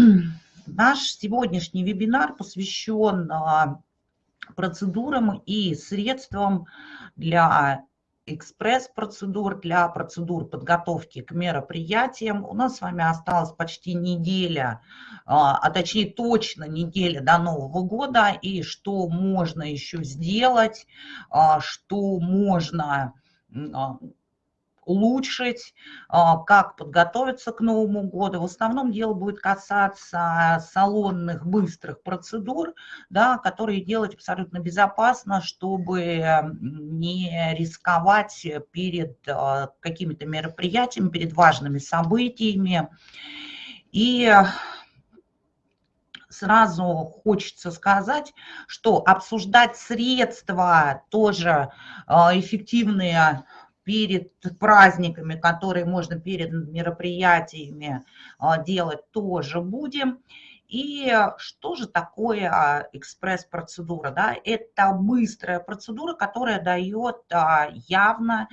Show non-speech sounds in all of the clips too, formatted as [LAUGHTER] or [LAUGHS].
[CLEARS THROAT] Наш сегодняшний вебинар посвящен а, процедурам и средствам для экспресс-процедур, для процедур подготовки к мероприятиям. У нас с вами осталась почти неделя, а, а точнее точно неделя до Нового года. И что можно еще сделать, а, что можно улучшить, а, как подготовиться к Новому году. В основном дело будет касаться салонных быстрых процедур, да, которые делать абсолютно безопасно, чтобы не рисковать перед а, какими-то мероприятиями, перед важными событиями. И сразу хочется сказать, что обсуждать средства тоже а, эффективные перед праздниками, которые можно перед мероприятиями а, делать, тоже будем. И что же такое экспресс-процедура? Да? Это быстрая процедура, которая дает а, явно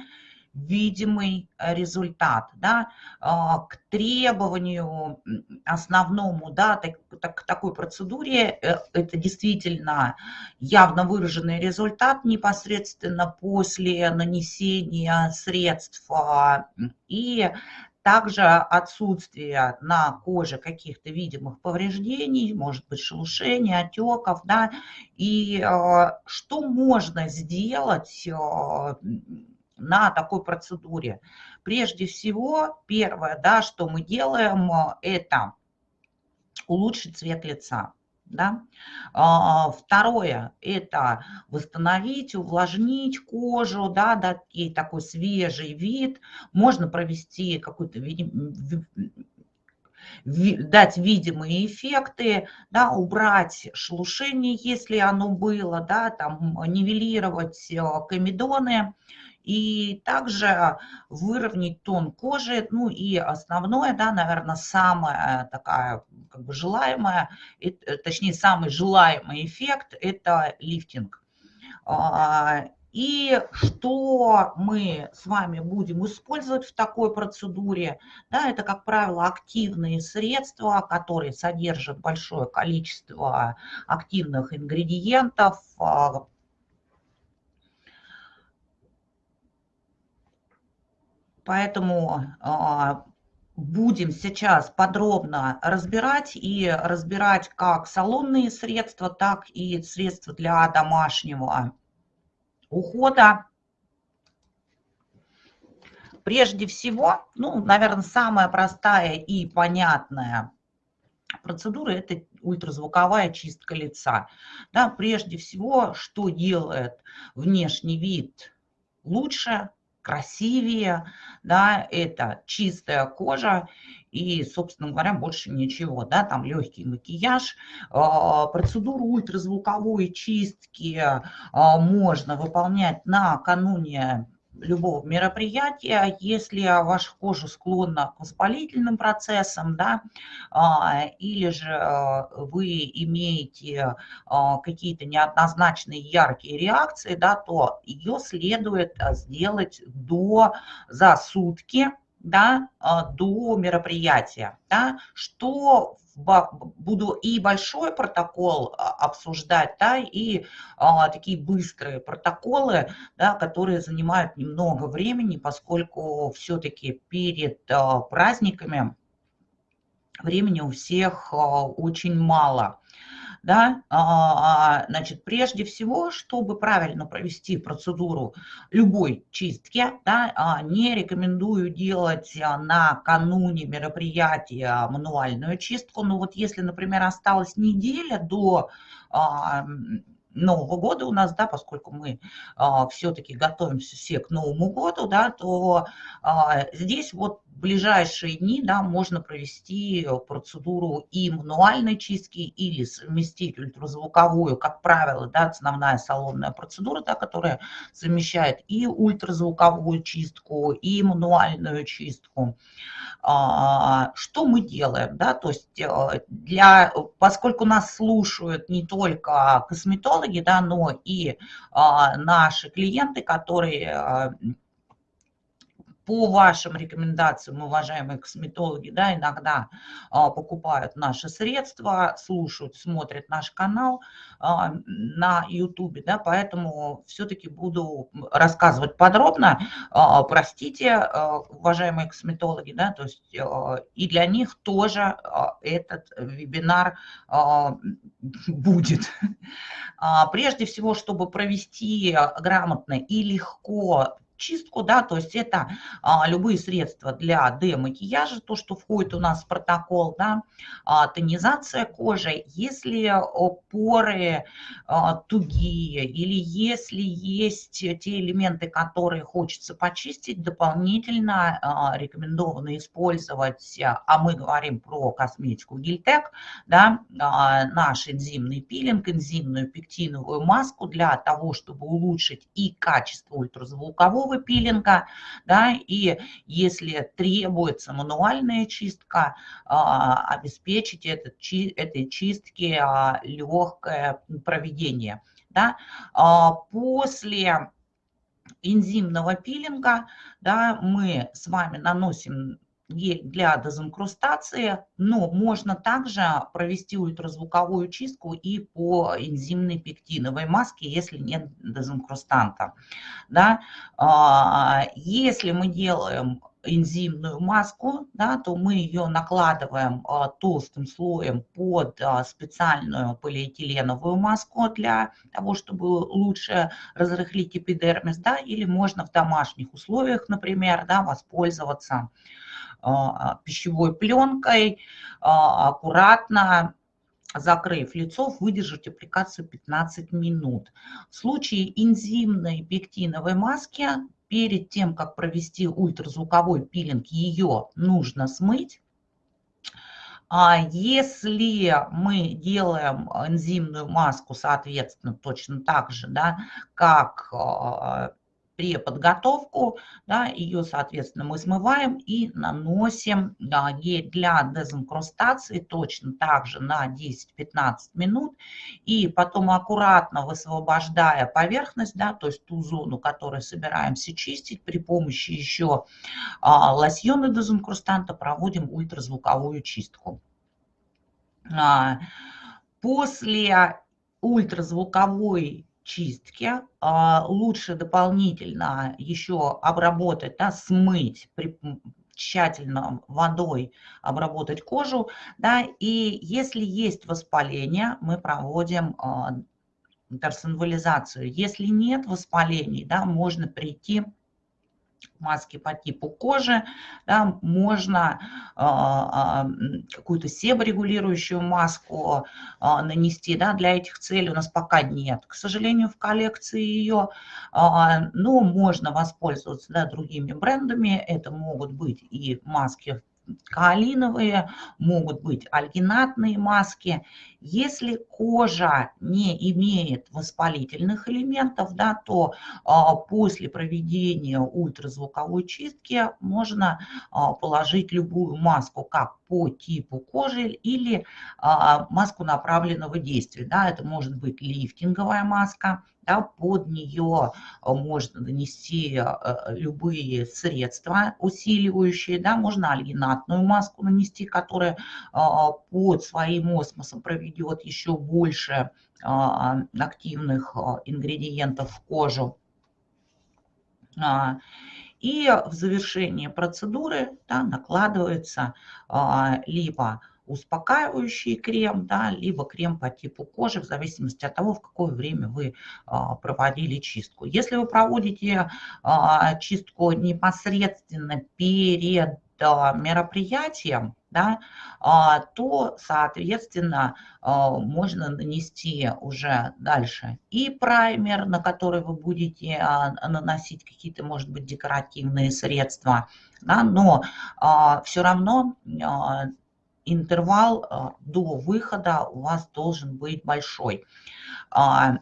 видимый э, результат. Да? А, к требованию основному да, так, так, такой процедуре э, это действительно явно выраженный результат непосредственно после нанесения средств а, и также отсутствие на коже каких-то видимых повреждений, может быть шелушений, отеков, да, и э, что можно сделать на такой процедуре. Прежде всего, первое, да, что мы делаем, это улучшить цвет лица. Да? А, второе – это восстановить, увлажнить кожу, да, дать ей такой свежий вид. Можно провести какой-то дать видимые эффекты, да, убрать шелушение, если оно было, да, там, нивелировать э, комедоны, и также выровнять тон кожи. Ну и основное, да, наверное, самая такая как бы желаемая, э, точнее самый желаемый эффект – это лифтинг. А, и что мы с вами будем использовать в такой процедуре? Да, это, как правило, активные средства, которые содержат большое количество активных ингредиентов, Поэтому а, будем сейчас подробно разбирать и разбирать как салонные средства, так и средства для домашнего ухода. Прежде всего, ну, наверное, самая простая и понятная процедура – это ультразвуковая чистка лица. Да, прежде всего, что делает внешний вид лучше, красивее, да, это чистая кожа и, собственно говоря, больше ничего, да, там легкий макияж, а, процедуру ультразвуковой чистки а, можно выполнять накануне любого мероприятия, если ваша кожа склонна к воспалительным процессам, да, а, или же а, вы имеете а, какие-то неоднозначные яркие реакции, да, то ее следует сделать до, за сутки, да, до мероприятия, да, что буду и большой протокол а, обсуждать, да, и а, такие быстрые протоколы, да, которые занимают немного времени, поскольку все-таки перед а, праздниками времени у всех а, очень мало да, а, значит, прежде всего, чтобы правильно провести процедуру любой чистки, да, а, не рекомендую делать а, накануне мероприятия мануальную чистку, но вот если, например, осталась неделя до Нового года у нас, да, поскольку мы а, все-таки готовимся все к Новому году, да, то а, здесь вот ближайшие дни, да, можно провести процедуру и мануальной чистки или совместить ультразвуковую, как правило, да, основная салонная процедура, да, которая совмещает и ультразвуковую чистку, и мануальную чистку. А, что мы делаем, да, то есть э, для, поскольку нас слушают не только косметологи, да, но и а, наши клиенты, которые по вашим рекомендациям, уважаемые косметологи, да, иногда а, покупают наши средства, слушают, смотрят наш канал а, на YouTube, да, поэтому все-таки буду рассказывать подробно. А, простите, а, уважаемые косметологи, да, то есть а, и для них тоже а, этот вебинар а, будет. А, прежде всего, чтобы провести грамотно и легко чистку, да, то есть это а, любые средства для демакияжа, то, что входит у нас в протокол, да, а, тонизация кожи, если поры а, тугие или если есть те элементы, которые хочется почистить, дополнительно а, рекомендовано использовать, а мы говорим про косметику Гильтек, да, а, наш энзимный пилинг, энзимную пектиновую маску для того, чтобы улучшить и качество ультразвукового ручного пилинга, да, и если требуется мануальная чистка, а, обеспечить этот, этой чистки а, легкое проведение. Да. А, после энзимного пилинга да, мы с вами наносим для дезинкрустации, но можно также провести ультразвуковую чистку и по энзимной пектиновой маске, если нет дезинкрустанта. Да? А, если мы делаем энзимную маску, да, то мы ее накладываем а, толстым слоем под а, специальную полиэтиленовую маску для того, чтобы лучше разрыхлить эпидермис, да, или можно в домашних условиях, например, да, воспользоваться пищевой пленкой, а, аккуратно закрыв лицо, выдержать аппликацию 15 минут. В случае энзимной пектиновой маски, перед тем, как провести ультразвуковой пилинг, ее нужно смыть. А если мы делаем энзимную маску, соответственно, точно так же, да, как а, преподготовку, да, ее, соответственно, мы смываем и наносим да, гель для дезинкрустации точно так же на 10-15 минут. И потом аккуратно высвобождая поверхность, да, то есть ту зону, которую собираемся чистить, при помощи еще а, лосьона дезинкрустанта проводим ультразвуковую чистку. А, после ультразвуковой чистки. А, лучше дополнительно еще обработать, да, смыть при, тщательно водой обработать кожу. Да, и если есть воспаление, мы проводим торсинвализацию. Если нет воспалений, да, можно прийти маски по типу кожи, да, можно а, а, какую-то себорегулирующую маску а, нанести, да, для этих целей у нас пока нет, к сожалению, в коллекции ее, но можно воспользоваться да, другими брендами, это могут быть и маски каолиновые, могут быть альгинатные маски. Если кожа не имеет воспалительных элементов, да, то а, после проведения ультразвуковой чистки можно а, положить любую маску, как по типу кожи или а, маску направленного действия. Да, это может быть лифтинговая маска, да, под нее можно нанести любые средства усиливающие, да, можно альгинатную маску нанести, которая под своим осмосом проведет еще больше активных ингредиентов в кожу. А, и в завершении процедуры да, накладывается либо успокаивающий крем, да, либо крем по типу кожи, в зависимости от того, в какое время вы а, проводили чистку. Если вы проводите а, чистку непосредственно перед а, мероприятием, да, то, соответственно, можно нанести уже дальше и праймер, на который вы будете наносить какие-то, может быть, декоративные средства, да, но все равно интервал а, до выхода у вас должен быть большой. А,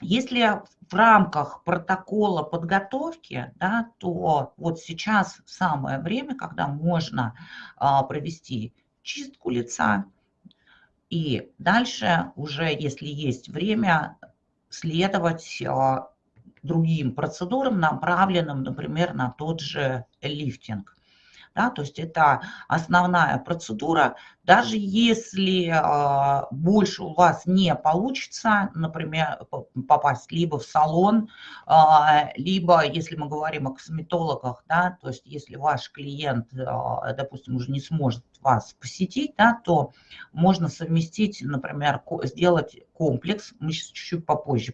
если в рамках протокола подготовки, да, то вот сейчас самое время, когда можно а, провести чистку лица, и дальше уже, если есть время, следовать другим процедурам, направленным, например, на тот же лифтинг. Да, то есть это основная процедура. Даже если э, больше у вас не получится, например, попасть либо в салон, э, либо, если мы говорим о косметологах, да, то есть если ваш клиент, э, допустим, уже не сможет вас посетить, да, то можно совместить, например, сделать комплекс, мы сейчас чуть-чуть попозже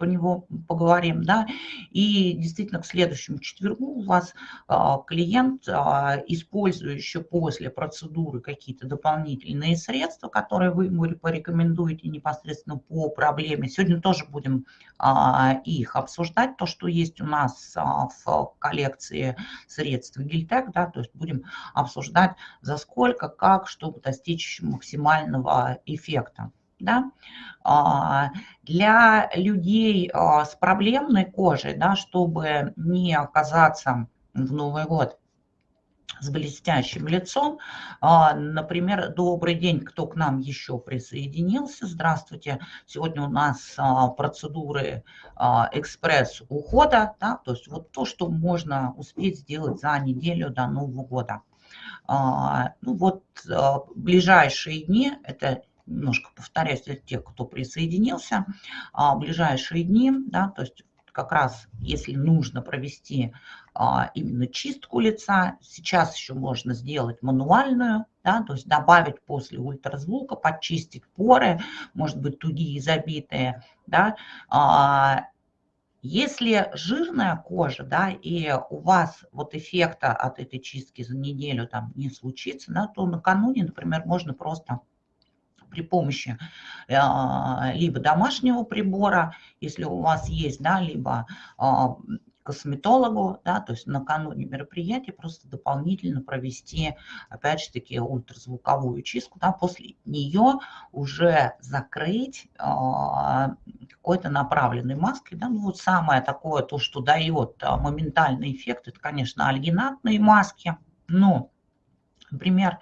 по него поговорим, да, и действительно к следующему четвергу у вас а, клиент, а, использующий после процедуры какие-то дополнительные средства, которые вы ему порекомендуете непосредственно по проблеме, сегодня тоже будем а, их обсуждать, то, что есть у нас в коллекции средств Гильтек, да, то есть будем обсуждать за сколько, как, чтобы достичь максимального эффекта да, а, для людей а, с проблемной кожей, да, чтобы не оказаться в Новый год с блестящим лицом. А, например, добрый день, кто к нам еще присоединился. Здравствуйте. Сегодня у нас процедуры экспресс ухода, да, то есть вот то, что можно успеть сделать за неделю до Нового года. Ну вот ближайшие дни, это немножко повторяюсь для тех, кто присоединился, а, ближайшие дни, да, то есть как раз если нужно провести а, именно чистку лица, сейчас еще можно сделать мануальную, да, то есть добавить после ультразвука, почистить поры, может быть тугие, забитые, да, а, если жирная кожа, да, и у вас вот эффекта от этой чистки за неделю там не случится, да, то накануне, например, можно просто при помощи а, либо домашнего прибора, если у вас есть, да, либо а, косметологу, да, то есть накануне мероприятия просто дополнительно провести, опять же таки, ультразвуковую чистку, да, после нее уже закрыть э, какой-то направленной маской, да, ну вот самое такое, то, что дает э, моментальный эффект, это, конечно, альгинатные маски, но, например,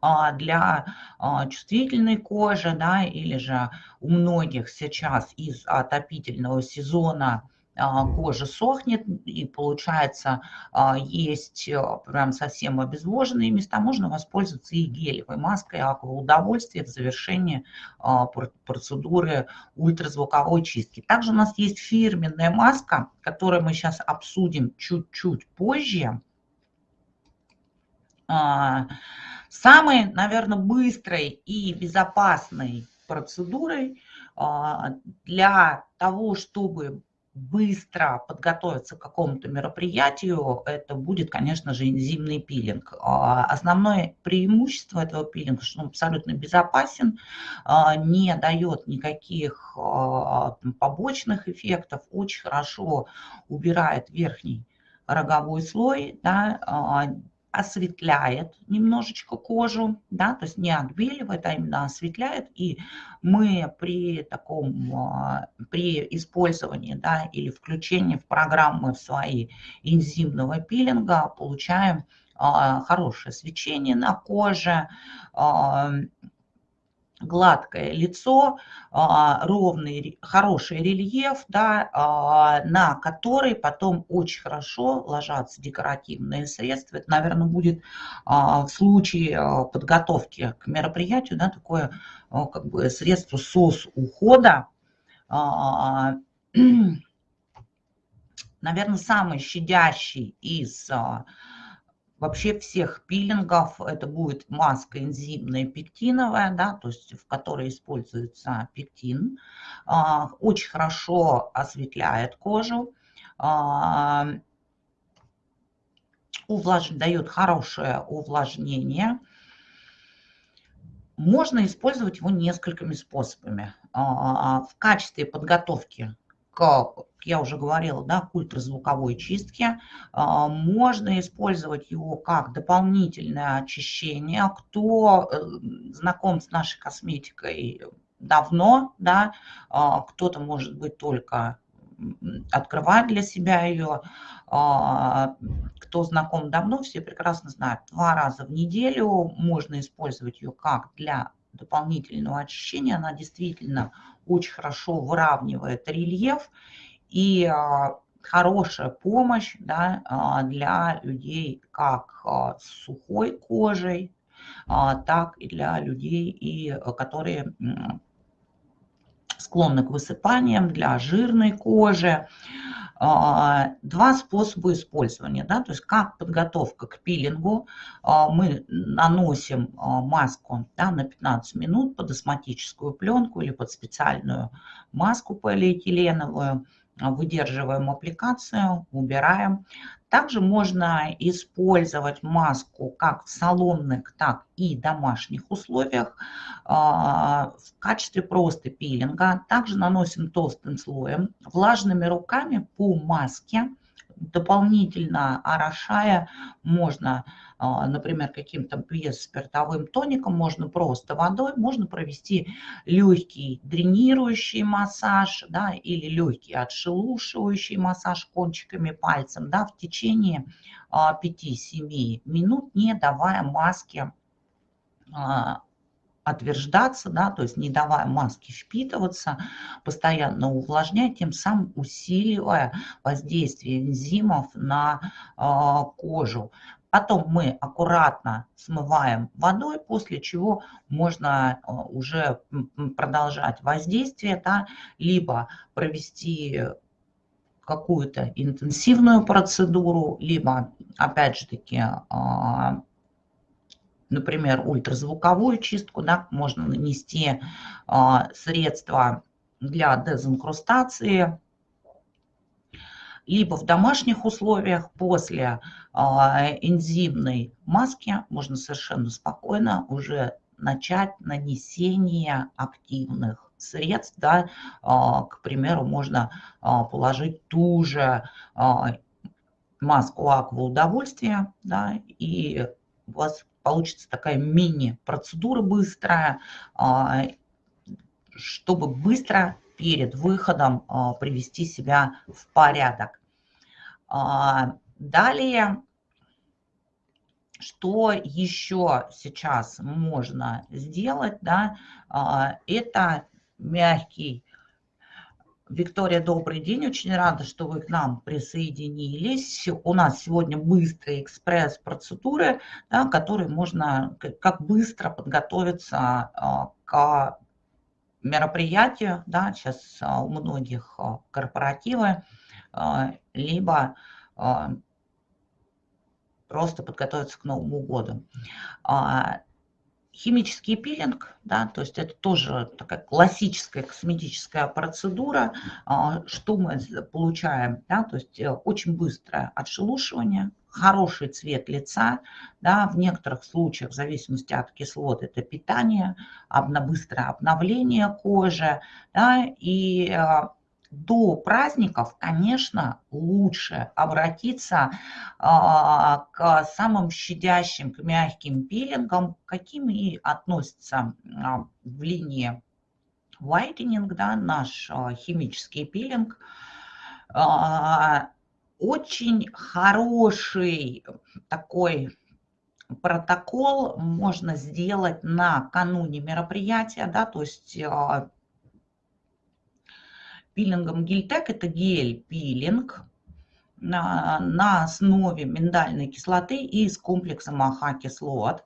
а, для а, чувствительной кожи, да, или же у многих сейчас из отопительного сезона а, кожа сохнет, и получается есть прям совсем обезвоженные места, можно воспользоваться и гелевой маской аква удовольствие в завершении процедуры ультразвуковой чистки. Также у нас есть фирменная маска, которую мы сейчас обсудим чуть-чуть позже. Самой, наверное, быстрой и безопасной процедурой а, для того, чтобы быстро подготовиться к какому-то мероприятию, это будет, конечно же, энзимный пилинг. А, основное преимущество этого пилинга, что он абсолютно безопасен, а, не дает никаких побочных эффектов, очень хорошо убирает верхний роговой слой, да, осветляет немножечко кожу, да, то есть не отбеливает, а именно осветляет. И мы при таком, а, при использовании, да, или включении в программы в свои энзимного пилинга получаем а, хорошее свечение на коже, а, гладкое лицо, а, ровный, хороший рельеф, да, а, на который потом очень хорошо ложатся декоративные средства. Это, наверное, будет а, в случае подготовки к мероприятию да, такое как бы средство сос ухода. [CLEARS THROAT] Наверное, самый щадящий из вообще всех пилингов это будет маска энзимная пектиновая, да, то есть в которой используется пектин. А, очень хорошо осветляет кожу, а, увлаж... дает хорошее увлажнение. Можно использовать его несколькими способами. А, в качестве подготовки к, я уже говорила, да, к ультразвуковой чистке. А, можно использовать его как дополнительное очищение. Кто э, знаком с нашей косметикой давно, да, а, кто-то, может быть, только открывать для себя ее. А, кто знаком давно, все прекрасно знают. Два раза в неделю можно использовать ее как для дополнительного очищения. Она действительно очень хорошо выравнивает рельеф и хорошая помощь да, для людей как с сухой кожей, так и для людей, и, которые склонны к высыпаниям, для жирной кожи. А, два способа использования, да, то есть как подготовка к пилингу, а, мы наносим а, маску да, на 15 минут под астматическую пленку или под специальную маску полиэтиленовую, выдерживаем аппликацию, убираем. Также можно использовать маску как в салонных, так и домашних условиях а, в качестве просто пилинга. Также наносим толстым слоем влажными руками по маске дополнительно орошая, можно, а, например, каким-то спиртовым тоником, можно просто водой, можно провести легкий дренирующий массаж да, или легкий отшелушивающий массаж кончиками пальцем да, в течение 5-7 а, минут, не давая маске а, отверждаться, да, то есть не давая маске впитываться, постоянно увлажняя, тем самым усиливая воздействие энзимов на э, кожу. Потом мы аккуратно смываем водой, после чего можно а, уже продолжать воздействие, да, либо провести какую-то интенсивную процедуру, либо, опять же таки, а, например, ультразвуковую чистку, да, можно нанести а, средства для дезинкрустации, либо в домашних условиях после а, энзимной маски можно совершенно спокойно уже начать нанесение активных средств. Да, а, к примеру, можно а, положить ту же а, маску аква удовольствия, да, и у вас получится такая мини-процедура быстрая, а, чтобы быстро перед выходом а, привести себя в порядок. А, далее, что еще сейчас можно сделать, да, это мягкий Виктория, добрый день. Очень рада, что вы к нам присоединились. У нас сегодня быстрые экспресс-процедуры, да, которые можно, как быстро подготовиться а, к мероприятию. Да, сейчас а, у многих а, корпоративы, либо просто подготовиться к Новому году. Химический пилинг, да, то есть это тоже такая классическая косметическая процедура. А, что мы получаем? Да, то есть э, очень быстрое отшелушивание, хороший цвет лица, да, в некоторых случаях, в зависимости от кислот, это питание, быстрое обновление кожи, да, и э, до праздников, конечно, лучше обратиться а, к самым щадящим, к мягким пилингам, каким и относится а, в линии whitening, да, наш а, химический пилинг. Очень хороший такой протокол можно сделать накануне мероприятия, да, то есть пилингом Гильтек. Это гель-пилинг на, на основе миндальной кислоты и с комплексом АХ-кислот.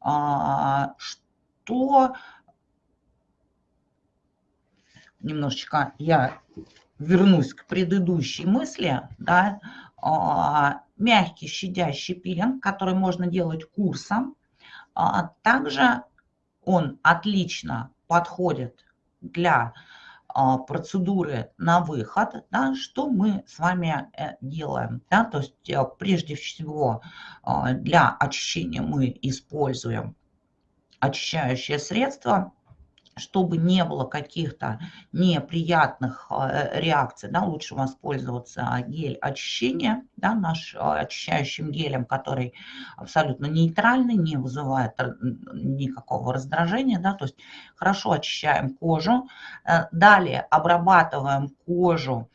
А, что немножечко я вернусь к предыдущей мысли, да, а, мягкий щадящий пилинг, который можно делать курсом. А, также он отлично подходит для процедуры на выход, да, что мы с вами э, делаем. Да, то есть э, прежде всего а, для очищения мы используем очищающее средство чтобы не было каких-то неприятных э, реакций, да, лучше воспользоваться гель очищения, да, наш э, очищающим гелем, который абсолютно нейтральный, не вызывает никакого раздражения, да, то есть хорошо очищаем кожу. Э, далее обрабатываем кожу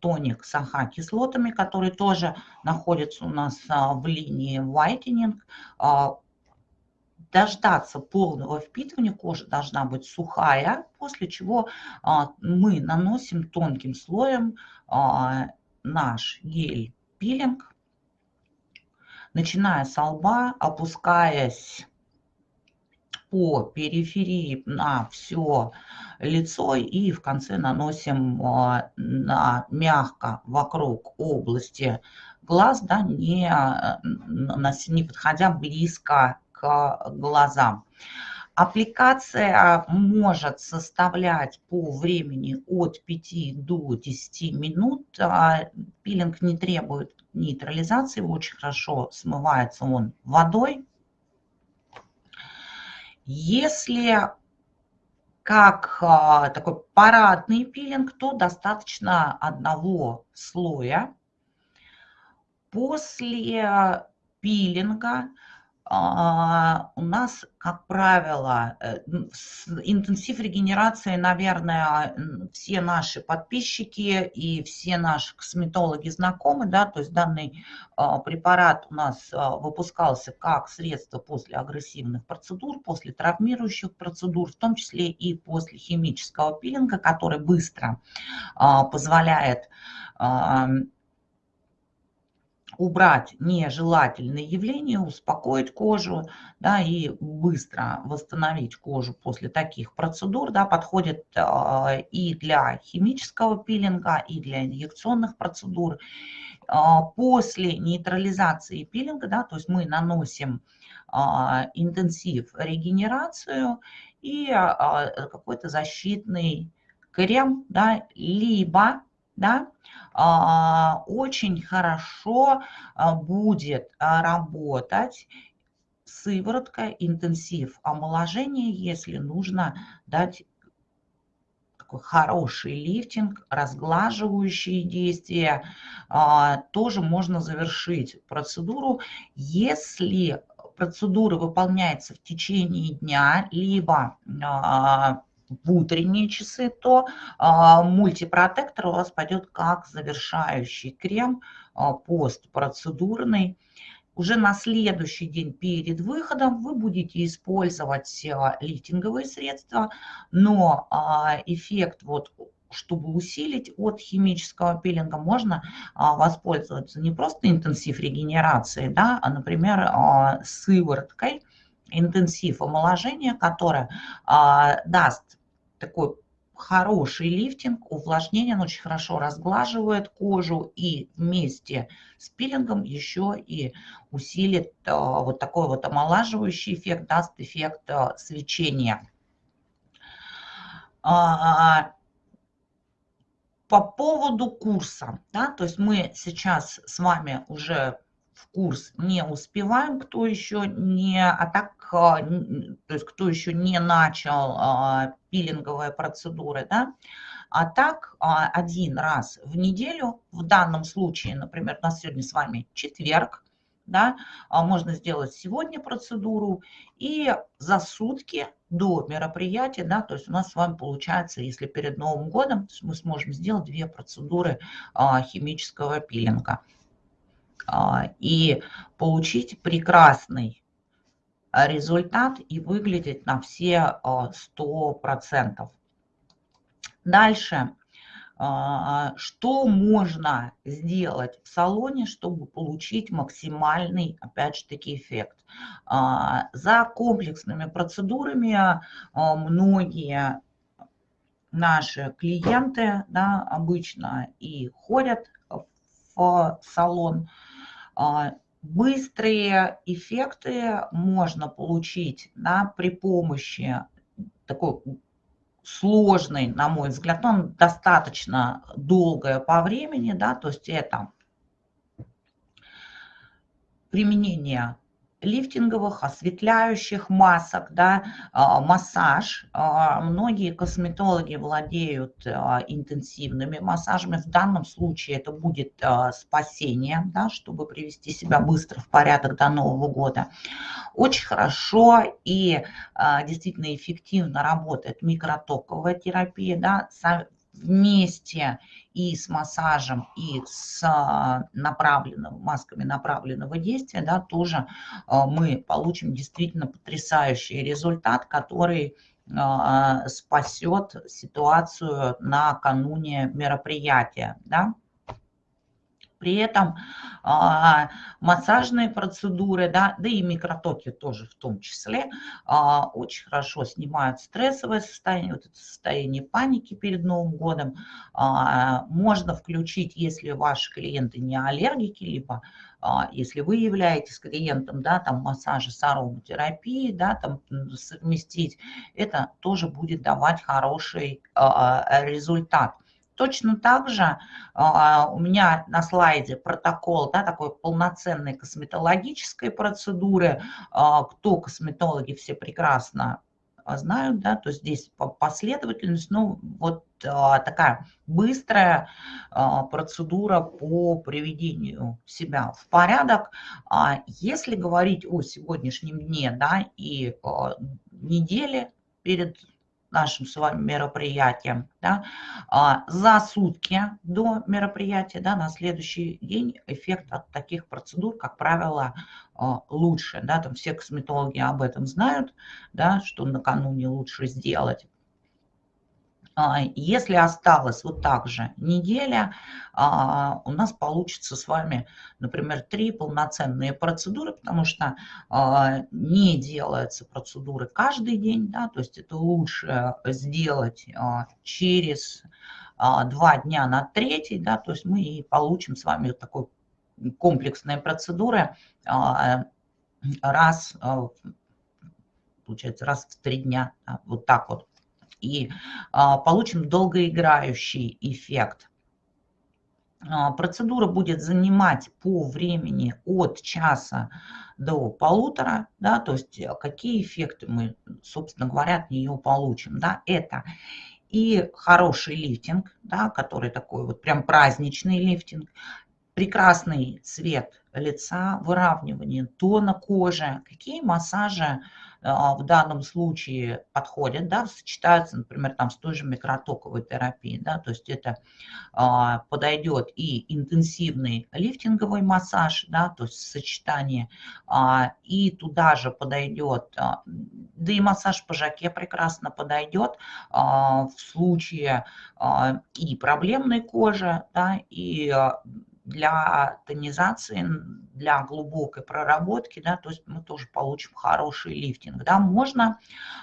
тоник с АХ-кислотами, который тоже находится у нас в линии whitening. А, дождаться полного впитывания, кожа должна быть сухая, после чего мы наносим тонким слоем наш гель-пилинг, начиная с лба, опускаясь по периферии на все лицо и в конце наносим а, на, мягко вокруг области глаз, да, не, не подходя близко глазам. Аппликация может составлять по времени от 5 до 10 минут. А, пилинг не требует нейтрализации, очень хорошо смывается он водой. Если как а, такой парадный пилинг, то достаточно одного слоя. После пилинга а, у нас, как правило, э, интенсив регенерации, наверное, все наши подписчики и все наши косметологи знакомы, да, то есть данный а, препарат у нас а, выпускался как средство после агрессивных процедур, после травмирующих процедур, в том числе и после химического пилинга, который быстро позволяет убрать нежелательные явления, успокоить кожу да, и быстро восстановить кожу после таких процедур, да, подходит э, и для химического пилинга, и для инъекционных процедур. Э, после нейтрализации пилинга, да, то есть мы наносим э, интенсив регенерацию и э, какой-то защитный крем, да, либо да, а, очень хорошо а, будет а, работать сыворотка, интенсив омоложения, если нужно дать такой хороший лифтинг, разглаживающие действия, тоже можно завершить процедуру, если процедура выполняется в течение дня, либо в утренние часы, то а, мультипротектор у вас пойдет как завершающий крем а, постпроцедурный. Уже на следующий день перед выходом вы будете использовать а, лифтинговые средства, но эффект вот чтобы усилить от химического пилинга, можно воспользоваться не просто интенсив регенерации, да, а, например, сывороткой, интенсив омоложения, которая даст такой хороший лифтинг, увлажнение, он очень хорошо разглаживает кожу и вместе с пилингом еще и усилит э, вот такой вот омолаживающий эффект, даст эффект э, свечения. А, по поводу курса, да, то есть мы сейчас с вами уже в курс не успеваем, кто еще не, а так, а, то есть кто еще не начал а, пилинговые процедуры, да, а так а, один раз в неделю, в данном случае, например, у нас сегодня с вами четверг, да, можно сделать сегодня процедуру и за сутки до мероприятия, да, то есть у нас с вами получается, если перед Новым годом, мы сможем сделать две процедуры химического пилинга. А, и получить прекрасный результат и выглядеть на все 100%. А, Дальше, а, что можно сделать в салоне, чтобы получить максимальный, опять же таки, эффект? За комплексными процедурами многие наши клиенты да, обычно и ходят в салон, а, быстрые эффекты можно получить да, при помощи такой сложной, на мой взгляд, он достаточно долгое по времени, да, то есть это применение лифтинговых, осветляющих масок, да, а, массаж. А, многие косметологи владеют а, интенсивными массажами. В данном случае это будет спасение, да, чтобы привести себя быстро в порядок до Нового года. Очень хорошо и действительно эффективно работает микротоковая терапия. Да, вместе и с массажем, и с а, направленным, масками направленного действия, да, тоже а, мы получим действительно потрясающий результат, который спасет ситуацию накануне мероприятия. Да? При этом а, массажные процедуры, да, да и микротоки тоже в том числе, а, очень хорошо снимают стрессовое состояние, вот это состояние паники перед Новым годом. А, можно включить, если ваши клиенты не аллергики, либо а, если вы являетесь клиентом, да, там массажа с ароматерапией, да, там совместить, это тоже будет давать хороший а, результат. Точно так же а, у меня на слайде протокол да, такой полноценной косметологической процедуры. А, кто косметологи, все прекрасно знают, да, то здесь последовательность, ну, вот а, такая быстрая процедура по приведению себя в порядок. Если говорить о сегодняшнем дне, да, и неделе перед нашим с вами мероприятием, да, а, за сутки до мероприятия, да, на следующий день эффект от таких процедур, как правило, а, лучше. Да, там все косметологи об этом знают, да, что накануне лучше сделать. А, если осталось вот так же неделя, а, у нас получится с вами, например, три полноценные процедуры, потому что а, не делаются процедуры каждый день, да, то есть это лучше сделать через два дня на третий, да, то есть мы и получим с вами вот такой комплексные процедуры раз, получается, раз в три дня, вот так вот и а, получим долгоиграющий эффект. А, процедура будет занимать по времени от часа до полутора, да, то есть э, какие эффекты мы, собственно говоря, от нее получим. Да, это и хороший лифтинг, да, который такой вот прям праздничный лифтинг, прекрасный цвет лица, выравнивание тона кожи, какие массажи в данном случае подходят, да, сочетаются, например, там с той же микротоковой терапией, да, то есть это а, подойдет и интенсивный лифтинговый массаж, да, то есть сочетание, а, и туда же подойдет, да и массаж по жаке прекрасно подойдет в случае и проблемной кожи, да, и для тонизации, для глубокой проработки, да, то есть мы тоже получим хороший лифтинг. Да. Можно,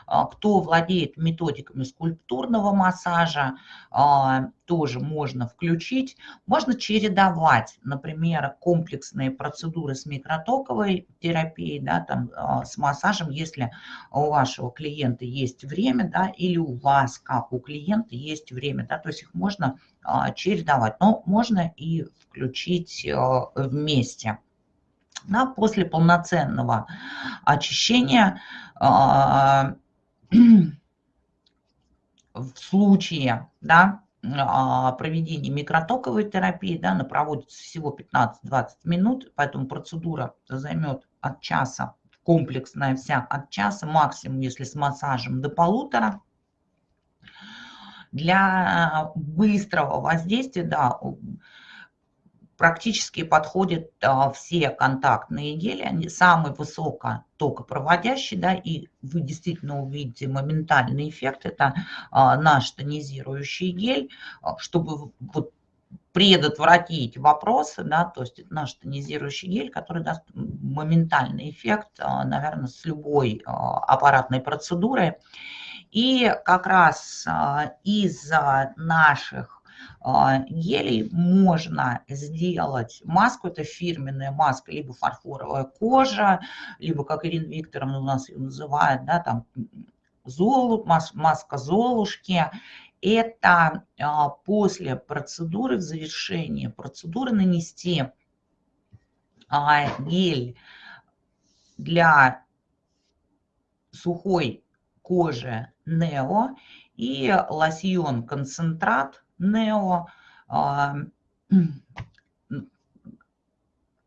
а, кто владеет методиками скульптурного массажа, а, тоже можно включить. Можно чередовать, например, комплексные процедуры с микротоковой терапией, да, там, а, с массажем, если у вашего клиента есть время, да, или у вас, как у клиента, есть время, да, то есть их можно чередовать, но можно и включить вместе. Да, после полноценного очищения [CLEARS THROAT] в случае да, а, проведения микротоковой терапии, да, она проводится всего 15-20 минут, поэтому процедура займет от часа, комплексная вся от часа, максимум, если с массажем, до полутора. Для быстрого воздействия, да, практически подходят а, все контактные гели, они самый высокотокопроводящий, да, и вы действительно увидите моментальный эффект, это а, наш тонизирующий гель, а, чтобы вот предотвратить вопросы, да, то есть наш тонизирующий гель, который даст моментальный эффект, а, наверное, с любой а, аппаратной процедурой. И как раз а, из наших а, гелей можно сделать маску, это фирменная маска, либо фарфоровая кожа, либо, как Ирина Викторовна у нас ее называет, да, там золу, маска Золушки. Это а, после процедуры, в завершении процедуры нанести а, гель для сухой кожи Нео и лосьон концентрат Нео а,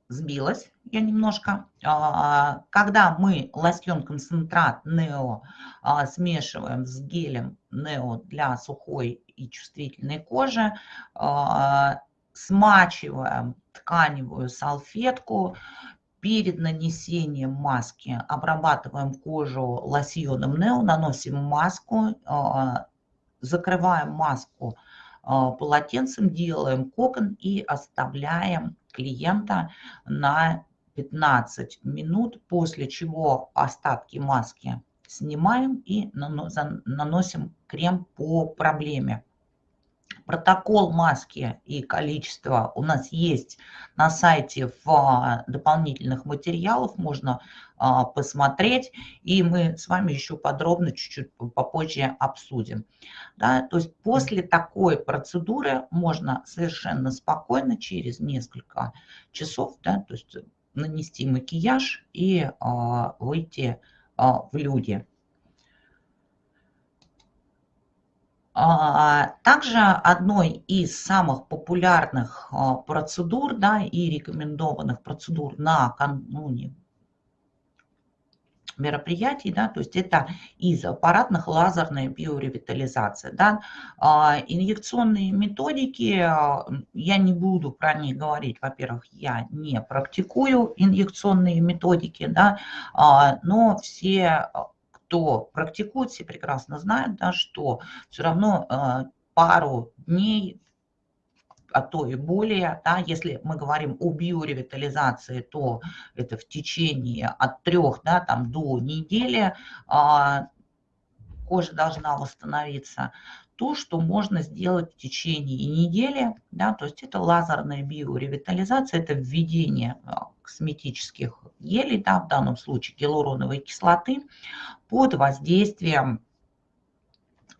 сбилась я немножко. А, когда мы лосьон концентрат Нео а, смешиваем с гелем Нео для сухой и чувствительной кожи, а, смачиваем тканевую салфетку, перед нанесением маски обрабатываем кожу лосьоном Нео, наносим маску, закрываем маску полотенцем, делаем кокон и оставляем клиента на 15 минут, после чего остатки маски снимаем и наносим крем по проблеме. Протокол маски и количество у нас есть на сайте в а, дополнительных материалах, можно а, посмотреть, и мы с вами еще подробно чуть-чуть попозже обсудим. Да, то есть после такой процедуры можно совершенно спокойно через несколько часов, да, то есть нанести макияж и а, выйти в люди. А, также одной из самых популярных а, процедур да, и рекомендованных процедур накануне мероприятий, да, то есть это из аппаратных лазерная биоревитализация. Да. А, инъекционные методики, я не буду про них говорить, во-первых, я не практикую инъекционные методики, да, но все кто практикует, все прекрасно знают, да, что все равно пару дней, а то и более, да, если мы говорим о биоревитализации, то это в течение от трех да, там, до недели а, кожа должна восстановиться. То, что можно сделать в течение недели, да, то есть это лазерная биоревитализация, это введение а, косметических гелей, да, в данном случае гиалуроновой кислоты, под воздействием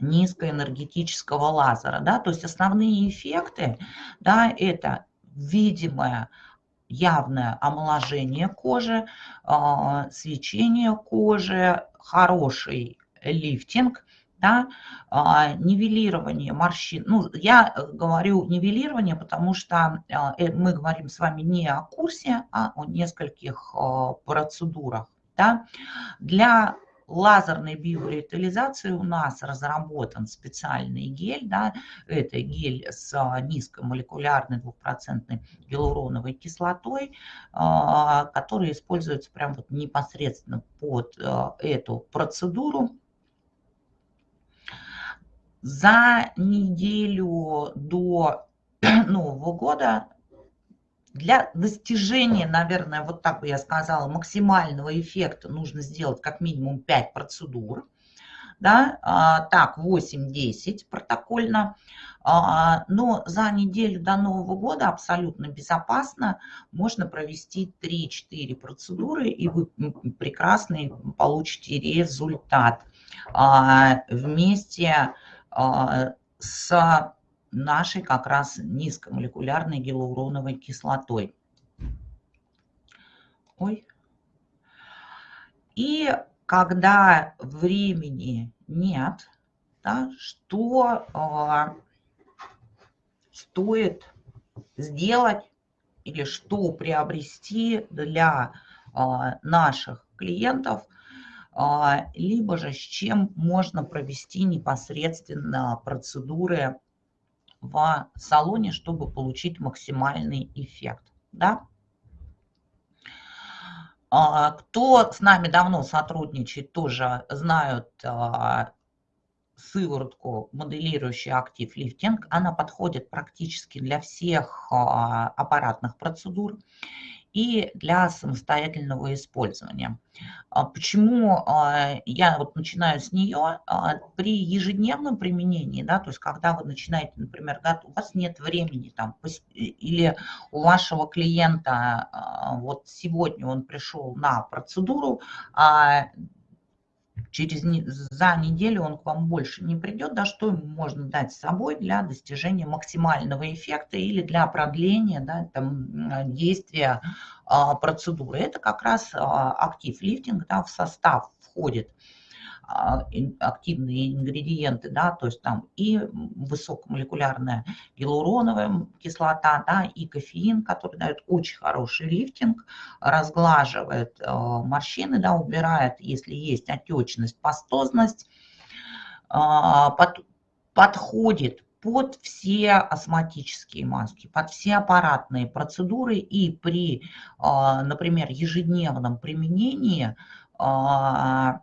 низкоэнергетического лазера. Да, то есть основные эффекты, да, это видимое явное омоложение кожи, э, свечение кожи, хороший лифтинг, да, а, нивелирование морщин. Ну, я э, говорю нивелирование, потому что а, э, мы говорим с вами не о курсе, а о нескольких а, процедурах. Да. Для лазерной биоревитализации у нас разработан специальный гель. Да, это гель с низкомолекулярной двухпроцентной гиалуроновой кислотой, который используется прям вот непосредственно под эту процедуру за неделю до [CLEARS THROAT] Нового года для достижения, наверное, вот так бы я сказала, максимального эффекта нужно сделать как минимум 5 процедур. Да, а, так, 8-10 протокольно. А, но за неделю до Нового года абсолютно безопасно можно провести 3-4 процедуры, и вы прекрасный получите результат. А, вместе с нашей как раз низкомолекулярной гиалуроновой кислотой. Ой. И когда времени нет, да, что э, стоит сделать или что приобрести для э, наших клиентов – а, либо же с чем можно провести непосредственно процедуры в салоне, чтобы получить максимальный эффект. Да? А, кто с нами давно сотрудничает, тоже знают а, сыворотку, моделирующий актив лифтинг. Она подходит практически для всех аппаратных процедур и для самостоятельного использования. А почему а, я вот начинаю с нее? А, при ежедневном применении, да, то есть когда вы начинаете, например, у вас нет времени там, или у вашего клиента вот сегодня он пришел на процедуру, через, за неделю он к вам больше не придет, да, что можно дать с собой для достижения максимального эффекта или для продления да, там, действия а, процедуры. Это как раз а, актив лифтинг, да, в состав входит а, активные ингредиенты, да, то есть там и высокомолекулярная гиалуроновая кислота, да, и кофеин, который дает очень хороший лифтинг, разглаживает морщины, да, убирает, если есть отечность, пастозность, под, подходит под все астматические маски, под все аппаратные процедуры. И при, а, например, ежедневном применении а,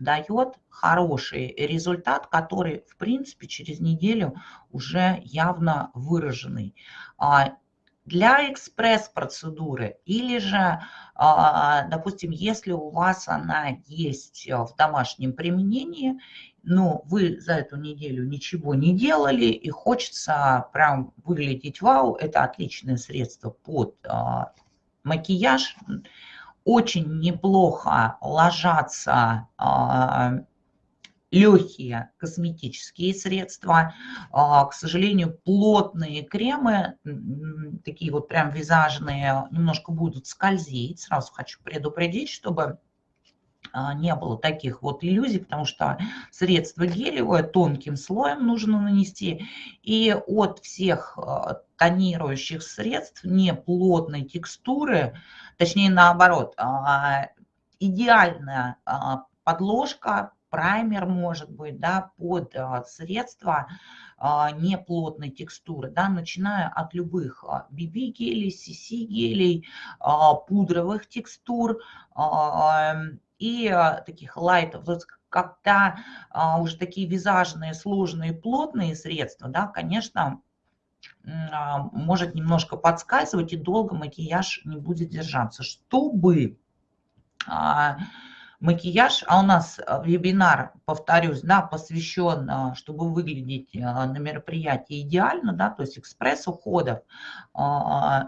дает хороший результат, который, в принципе, через неделю уже явно выраженный. А, для экспресс-процедуры или же, допустим, если у вас она есть в домашнем применении, но вы за эту неделю ничего не делали и хочется прям выглядеть вау, это отличное средство под а, макияж. Очень неплохо ложатся а, легкие косметические средства. А, к сожалению, плотные кремы, такие вот прям визажные, немножко будут скользить. Сразу хочу предупредить, чтобы не было таких вот иллюзий, потому что средство гелевое тонким слоем нужно нанести. И от всех а, тонирующих средств не плотной текстуры, точнее наоборот, а, идеальная подложка, праймер может быть, да, под средства неплотной текстуры, да, начиная от любых BB-гелей, CC-гелей, пудровых текстур, и а, таких лайтов. То есть когда а, уже такие визажные, сложные, плотные средства, да, конечно, а, может немножко подскальзывать и долго макияж не будет держаться. Чтобы макияж, а у нас э, вебинар, повторюсь, да, посвящен, э, чтобы выглядеть э, на мероприятии идеально, да, то есть экспресс-уходов,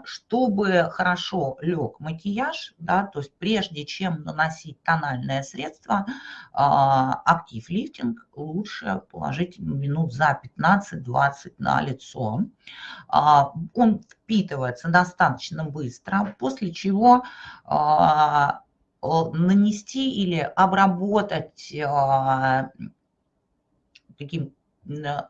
чтобы хорошо лег макияж, да, то есть прежде чем наносить тональное средство, актив лифтинг лучше положить минут за 15-20 на лицо. Он впитывается достаточно быстро, после чего нанести или обработать а, таким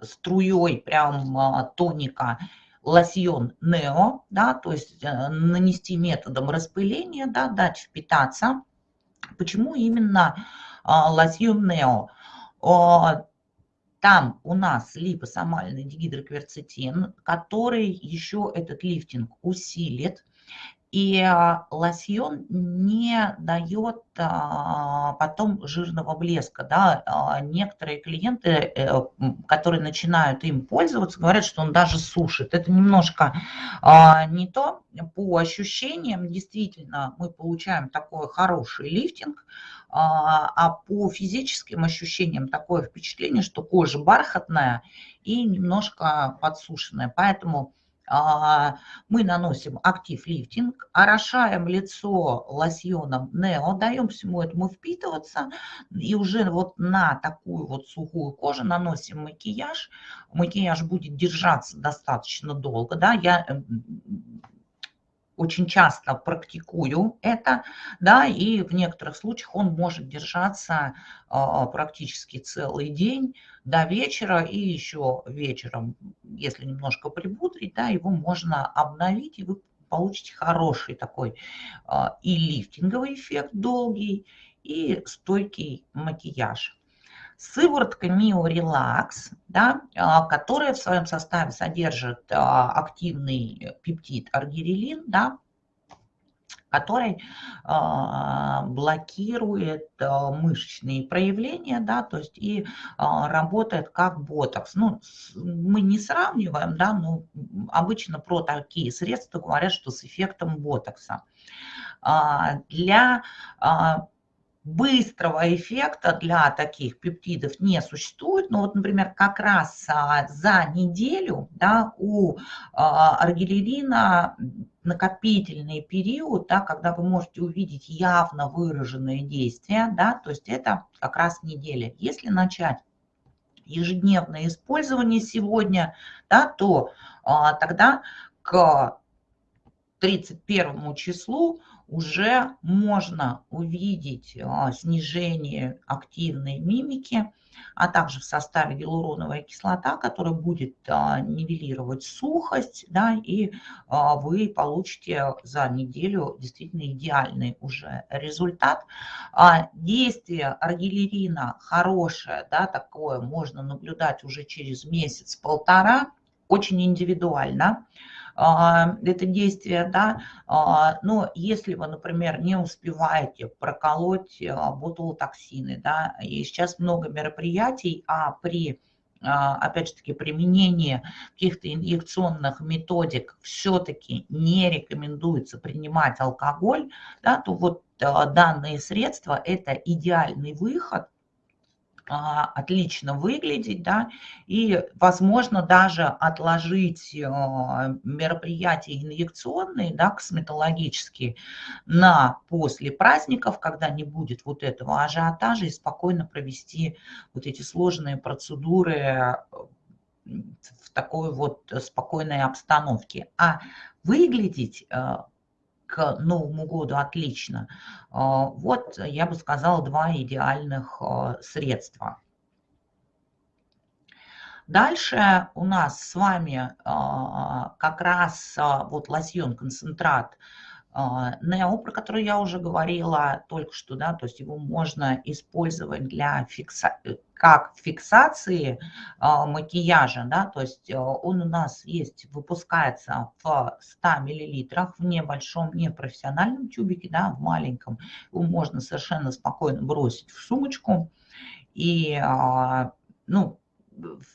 струей прям а, тоника лосьон Нео, да, то есть э, нанести методом распыления, да, дать впитаться. Почему именно а, лосьон Нео? Там у нас липосомальный дигидрокверцетин, который еще этот лифтинг усилит. И а, лосьон не дает а, потом жирного блеска. Да? А, некоторые клиенты, э, которые начинают им пользоваться, говорят, что он даже сушит. Это немножко не то. По ощущениям, действительно, мы получаем такой хороший лифтинг, а по физическим ощущениям такое впечатление, что кожа бархатная и немножко подсушенная. Поэтому мы наносим актив лифтинг, орошаем лицо лосьоном Нео, даем всему этому впитываться, и уже вот на такую вот сухую кожу наносим макияж. Макияж будет держаться достаточно долго, да, я очень часто практикую это, да, и в некоторых случаях он может держаться а, практически целый день до вечера, и еще вечером, если немножко припудрить, да, его можно обновить, и вы получите хороший такой а, и лифтинговый эффект долгий, и стойкий макияж сыворотка Relax, да, а, которая в своем составе содержит а, активный пептид аргирелин, да, который а, блокирует мышечные проявления, да, то есть и работает как ботокс. Ну, мы не сравниваем, да, но обычно про такие средства говорят, что с эффектом ботокса. Для быстрого эффекта для таких пептидов не существует. Но вот, например, как раз а, за неделю да, у а, аргилерина накопительный период, да, когда вы можете увидеть явно выраженные действия, да, то есть это как раз неделя. Если начать ежедневное использование сегодня, да, то а, тогда к 31 числу уже можно увидеть а, снижение активной мимики, а также в составе гиалуроновая кислота, которая будет а, нивелировать сухость, да, и а, вы получите за неделю действительно идеальный уже результат. Действие аргилерина хорошее, да, такое можно наблюдать уже через месяц-полтора, очень индивидуально. А, это действие, да, а, но если вы, например, не успеваете проколоть а, ботулотоксины, да, и сейчас много мероприятий, а при опять же таки, применение каких-то инъекционных методик все-таки не рекомендуется принимать алкоголь, да, то вот данные средства – это идеальный выход – отлично выглядеть, да, и, возможно, даже отложить а, мероприятия инъекционные, да, косметологические на после праздников, когда не будет вот этого ажиотажа, и спокойно провести вот эти сложные процедуры в такой вот спокойной обстановке. А выглядеть а, к Новому году отлично. А, вот, я бы сказала, два идеальных а, средства. Дальше у нас с вами а, как раз вот лосьон-концентрат Нео, про который я уже говорила только что, да, то есть его можно использовать для фикса как фиксации а, макияжа, да, то есть а, он у нас есть, выпускается в 100 миллилитрах в небольшом, непрофессиональном тюбике, да, в маленьком. Его можно совершенно спокойно бросить в сумочку. И, а, ну,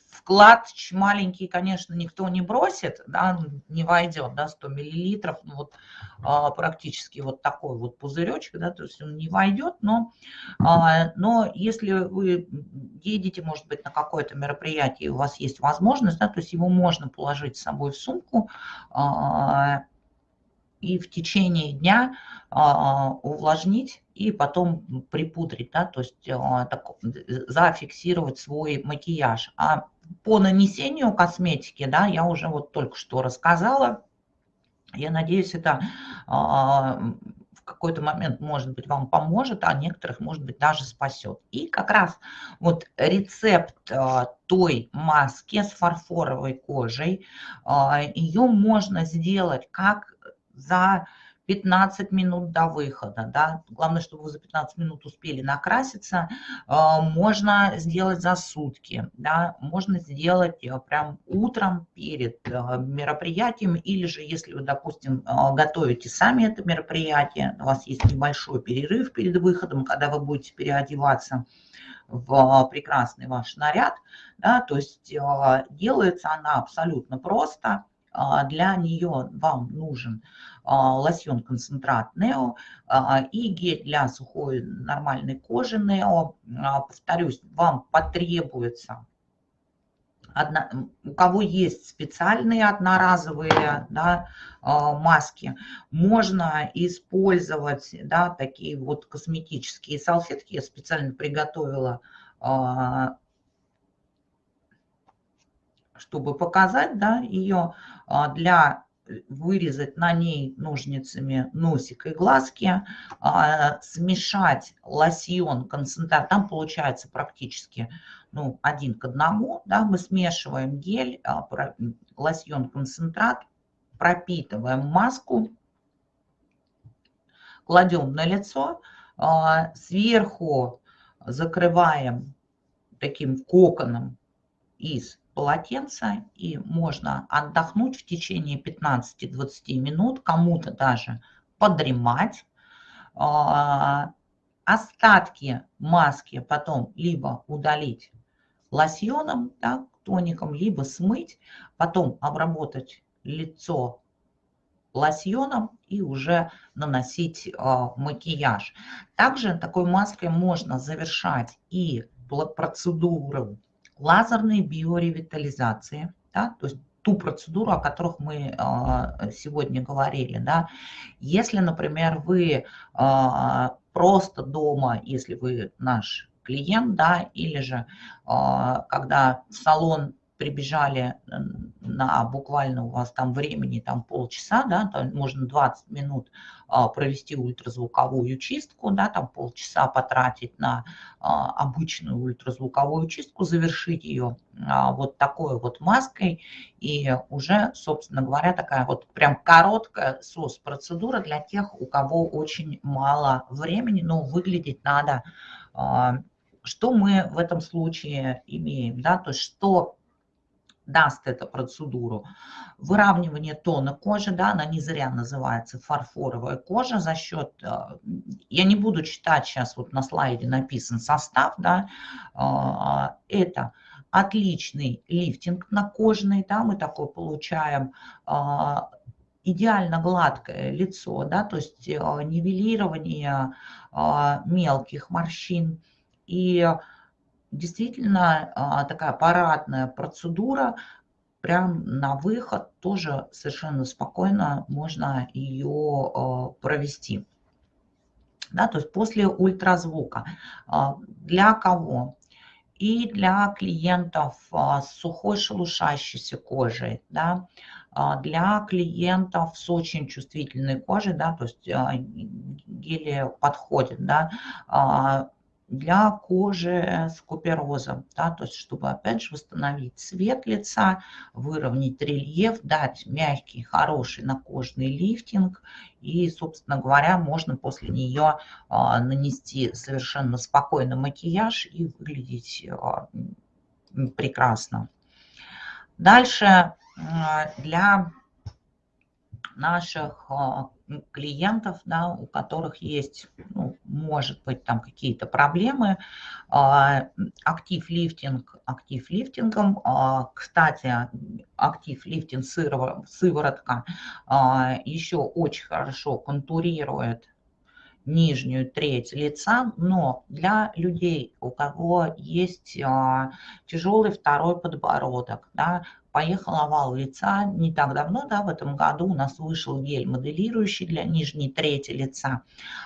вклад маленький, конечно, никто не бросит, да, не войдет, да, 100 миллилитров, ну, вот а, практически вот такой вот пузыречек, да, то есть он не войдет, но, а, но если вы едете, может быть, на какое-то мероприятие, у вас есть возможность, да, то есть его можно положить с собой в сумку, а, и в течение дня а, увлажнить и потом припудрить, да, то есть а, так, зафиксировать свой макияж. А по нанесению косметики, да, я уже вот только что рассказала. Я надеюсь, это а, в какой-то момент, может быть, вам поможет, а некоторых, может быть, даже спасет. И как раз вот рецепт той маски с фарфоровой кожей, ее можно сделать как за 15 минут до выхода. Да? Главное, чтобы вы за 15 минут успели накраситься. А, можно сделать за сутки. Да? Можно сделать э, прям утром перед э, мероприятием. Или же, если вы, допустим, э, готовите сами это мероприятие, у вас есть небольшой перерыв перед выходом, когда вы будете переодеваться в прекрасный ваш наряд. Да? То есть делается она абсолютно просто. А, для нее вам нужен а, лосьон-концентрат Нео а, и гель для сухой нормальной кожи Нео. Повторюсь, вам потребуется Одна, у кого есть специальные одноразовые да, маски, можно использовать да, такие вот косметические салфетки. Я специально приготовила чтобы показать да, ее а, для вырезать на ней ножницами носик и глазки, а, смешать лосьон, концентрат, там получается практически ну, один к одному, да, мы смешиваем гель, а, лосьон, концентрат, пропитываем маску, кладем на лицо, сверху закрываем таким коконом из полотенце, и можно отдохнуть в течение 15-20 минут, кому-то даже подремать. А, остатки маски потом либо удалить лосьоном, да, тоником, либо смыть, потом обработать лицо лосьоном и уже наносить э, макияж. Также такой маской можно завершать и процедуру лазерной биоревитализации, да, то есть ту процедуру, о которых мы а, сегодня говорили. Да. Если, например, вы а, просто дома, если вы наш клиент, да, или же а, когда в салон прибежали на буквально у вас там времени там полчаса, да, там можно 20 минут провести ультразвуковую чистку, да, там полчаса потратить на а, обычную ультразвуковую чистку, завершить ее вот такой вот маской. И уже, собственно говоря, такая вот прям короткая СОС-процедура для тех, у кого очень мало времени, но выглядеть надо что мы в этом случае имеем, да, то есть что даст эту процедуру. Выравнивание тона кожи, да, она не зря называется фарфоровая кожа за счет, э, я не буду читать сейчас, вот на слайде написан состав, да, э, это отличный лифтинг на кожный, да, мы такой получаем, э, идеально гладкое лицо, да, то есть нивелирование мелких морщин и действительно а, такая парадная процедура, прям на выход тоже совершенно спокойно можно ее а, провести. Да, то есть после ультразвука. А, для кого? И для клиентов с сухой шелушащейся кожей, да, для клиентов с очень чувствительной кожей, да, то есть гели подходит, да, для кожи с куперозом, да, то есть чтобы опять же восстановить цвет лица, выровнять рельеф, дать мягкий, хороший накожный лифтинг и, собственно говоря, можно после нее а, нанести совершенно спокойно макияж и выглядеть а, прекрасно. Дальше а, для наших а, клиентов, да, у которых есть, ну, может быть, там какие-то проблемы. А, актив лифтинг, актив лифтингом. А, кстати, актив лифтинг сыворотка еще очень хорошо контурирует нижнюю треть лица, но для людей, у кого есть тяжелый второй подбородок, да, поехал овал лица. Не так давно, да, в этом году у нас вышел гель моделирующий для нижней трети лица,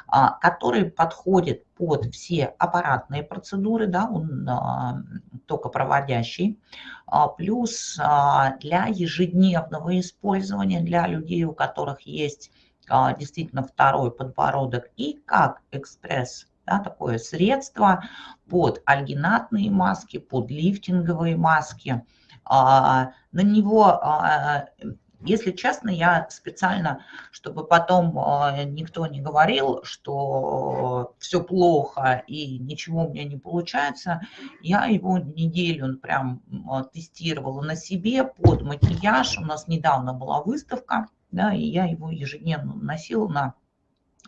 а, который подходит под все аппаратные процедуры, да, он а, только проводящий, а, плюс для ежедневного использования для людей, у которых есть действительно второй подбородок и как экспресс да, такое средство под альгинатные маски, под лифтинговые маски – на него, а, если честно, я специально, чтобы потом а, никто не говорил, что все плохо и ничего у меня не получается, я его неделю прям тестировала на себе под макияж. У нас недавно была выставка, да, и я его ежедневно носила на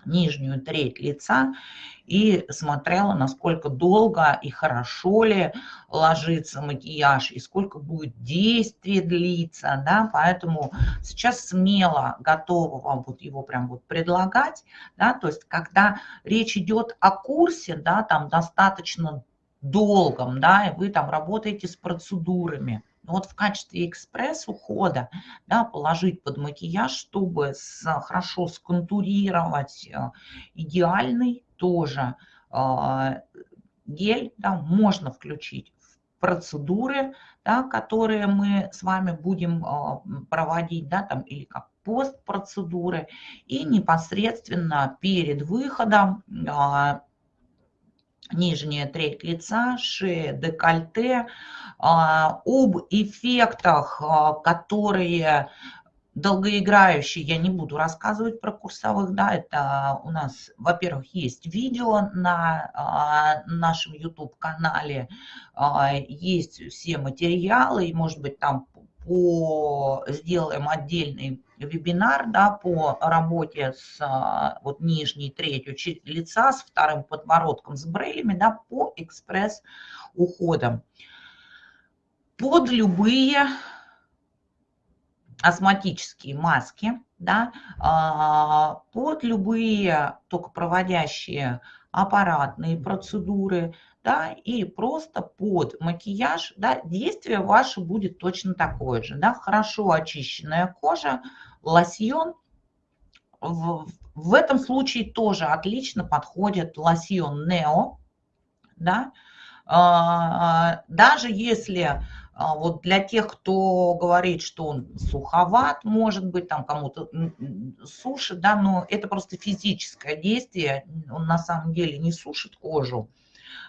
нижнюю треть лица и смотрела, насколько долго и хорошо ли ложится макияж, и сколько будет действие длиться, да, поэтому сейчас смело готова вам вот его прям вот предлагать, да, то есть когда речь идет о курсе, да, там достаточно долгом, да, и вы там работаете с процедурами, но вот в качестве экспресс-ухода да, положить под макияж, чтобы с, хорошо сконтурировать э, идеальный тоже э, гель, да, можно включить в процедуры, да, которые мы с вами будем э, проводить, да, там, или как постпроцедуры, и непосредственно перед выходом нижняя треть лица, шея, декольте, а, об эффектах, а, которые долгоиграющие, я не буду рассказывать про курсовых, да, это у нас, во-первых, есть видео на а, нашем YouTube-канале, есть все материалы, и, может быть, там по, сделаем отдельный вебинар да, по работе с а, вот, нижней третью лица, с вторым подбородком, с брелями, да, по экспресс-уходам. Под любые астматические маски, да, а, под любые только проводящие аппаратные процедуры, да, и просто под макияж, да, действие ваше будет точно такое же, да, хорошо очищенная кожа, лосьон. В, в этом случае тоже отлично подходит лосьон Нео, да, а, даже если А вот для тех, кто говорит, что он суховат, может быть, там кому-то сушит, да, но это просто физическое действие, он на самом деле не сушит кожу,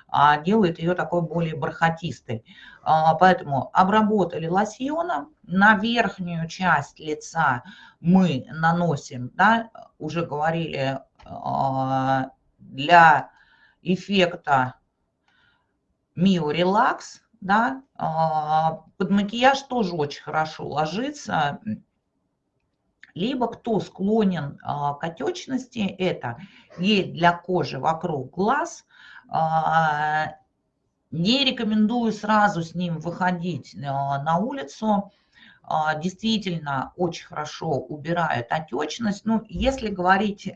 а делает ее такой более бархатистой. А, поэтому обработали лосьоном, на верхнюю часть лица мы наносим, да, уже говорили, а, для эффекта Relax, да, а, под макияж тоже очень хорошо ложится. Либо кто склонен к отечности, это гель для кожи вокруг глаз, не рекомендую сразу с ним выходить на улицу, а, действительно очень хорошо убирает отечность. Ну, если говорить,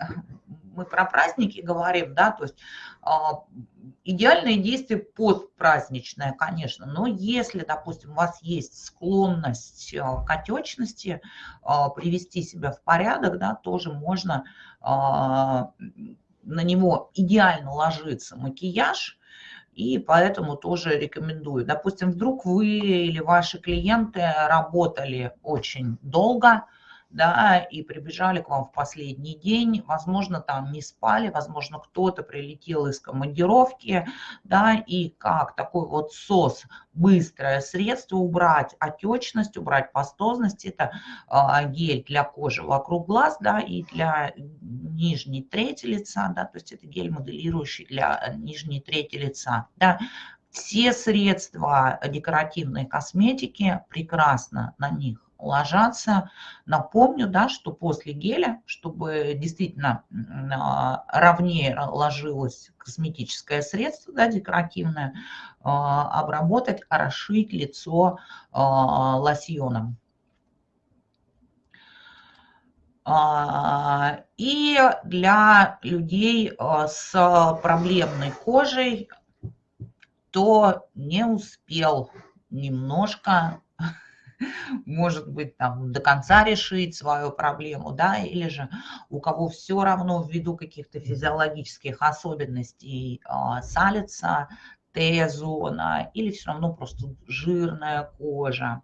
мы про праздники говорим, да, то есть а, идеальное действие подпраздничное, конечно, но если, допустим, у вас есть склонность а, к отечности, привести себя в порядок, да, тоже можно на него идеально ложиться макияж, и поэтому тоже рекомендую. Допустим, вдруг вы или ваши клиенты работали очень долго, да, и прибежали к вам в последний день, возможно, там не спали, возможно, кто-то прилетел из командировки, да, и как такой вот СОС, быстрое средство убрать отечность, убрать пастозность, это а, гель для кожи вокруг глаз, да, и для нижней трети лица, да, то есть это гель моделирующий для нижней трети лица, да, все средства декоративной косметики прекрасно на них ложатся. Напомню, да, что после геля, чтобы действительно а, ровнее ложилось косметическое средство, да, декоративное, а, обработать, орошить лицо а, лосьоном. И для людей с проблемной кожей, кто не успел немножко [LAUGHS] может быть, там до конца решить свою проблему, да, или же у кого все равно ввиду каких-то физиологических особенностей а, салится Т-зона или все равно просто жирная кожа.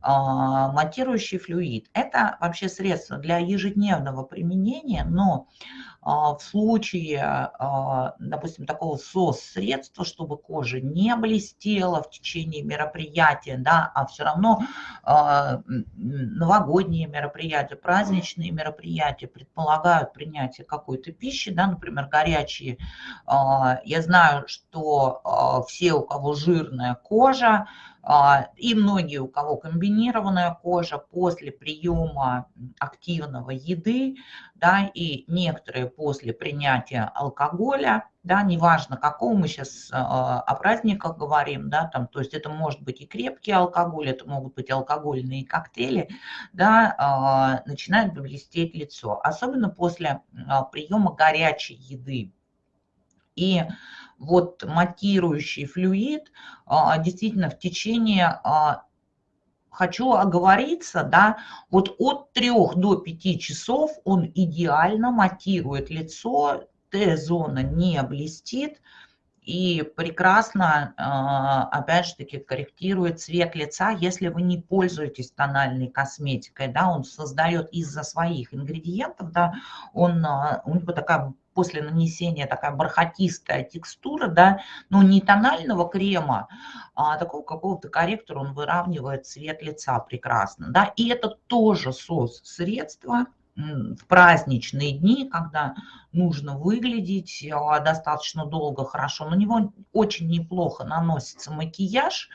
А, матирующий флюид – это вообще средство для ежедневного применения, но в случае, а, допустим, такого СОС-средства, чтобы кожа не блестела в течение мероприятия, да, а все равно новогодние мероприятия, праздничные мероприятия предполагают принятие какой-то пищи, да, например, горячие. Я знаю, что все, у кого жирная кожа, а, и многие, у кого комбинированная кожа после приема активного еды, да, и некоторые после принятия алкоголя, да, неважно какого мы сейчас а, о праздниках говорим, да, там, то есть это может быть и крепкий алкоголь, это могут быть алкогольные коктейли, да, а, начинает блестеть лицо, особенно после приема горячей еды. И вот матирующий флюид а, действительно в течение а, хочу оговориться, да, вот от 3 до 5 часов он идеально матирует лицо, Т-зона не блестит и прекрасно, а, опять же таки, корректирует цвет лица, если вы не пользуетесь тональной косметикой, да, он создает из-за своих ингредиентов, да, он, у него такая после нанесения такая бархатистая текстура, да, но не тонального крема, а такого какого-то корректора, он выравнивает цвет лица прекрасно, да, и это тоже сос средства в праздничные дни, когда нужно выглядеть а, достаточно долго, хорошо, на него очень неплохо наносится макияж,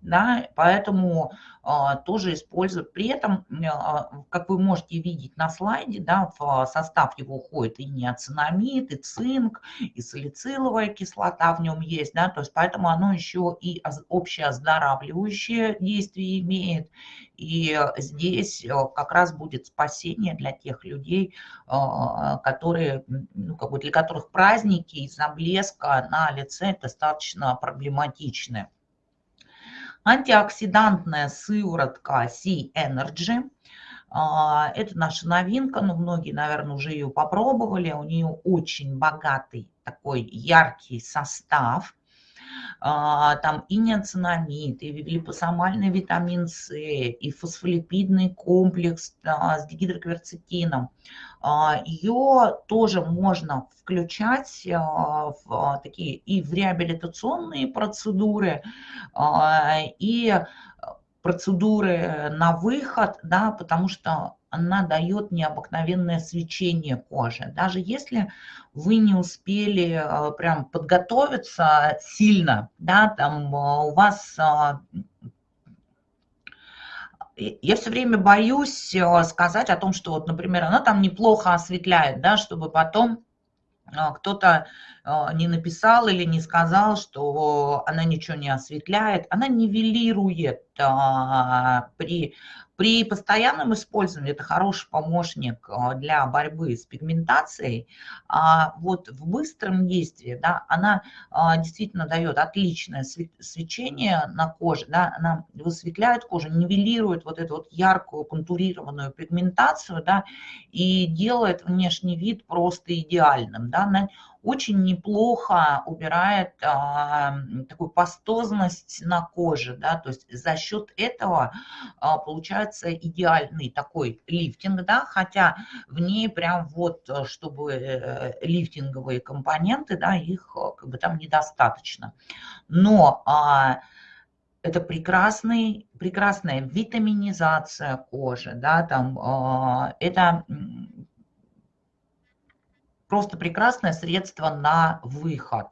да, поэтому а, тоже используют. При этом, а, как вы можете видеть на слайде, да, в состав его входит и неоцинамид, и цинк, и салициловая кислота в нем есть, да, то есть поэтому оно еще и общее оздоравливающее действие имеет, и здесь э, как раз будет спасение для тех людей, а, которые, ну, как бы для которых праздники из-за блеска на лице достаточно проблематичны. Антиоксидантная сыворотка C-Energy. А, это наша новинка, но многие, наверное, уже ее попробовали. У нее очень богатый такой яркий состав. А, там и неоцинамид, и липосомальный витамин С, и фосфолипидный комплекс с дигидрокверцетином. Ее тоже можно включать в такие и в реабилитационные процедуры, и процедуры на выход, да, потому что она дает необыкновенное свечение кожи. Даже если вы не успели э, прям подготовиться сильно, да, там э, у вас э, я все время боюсь сказать о том, что вот, например, она там неплохо осветляет, да, чтобы потом кто-то не написал или не сказал, что она ничего не осветляет, она нивелирует при при постоянном использовании это хороший помощник а, для борьбы с пигментацией. А вот в быстром действии да, она а, действительно дает отличное свечение на коже, да, она высветляет кожу, нивелирует вот эту вот яркую контурированную пигментацию да, и делает внешний вид просто идеальным. Да, очень неплохо убирает а, такую пастозность на коже, да, то есть за счет этого а, получается идеальный такой лифтинг, да, хотя в ней прям вот, чтобы э, лифтинговые компоненты, да, их э, как бы там недостаточно. Но а, это прекрасный, прекрасная витаминизация кожи, да, там, а, это просто прекрасное средство на выход.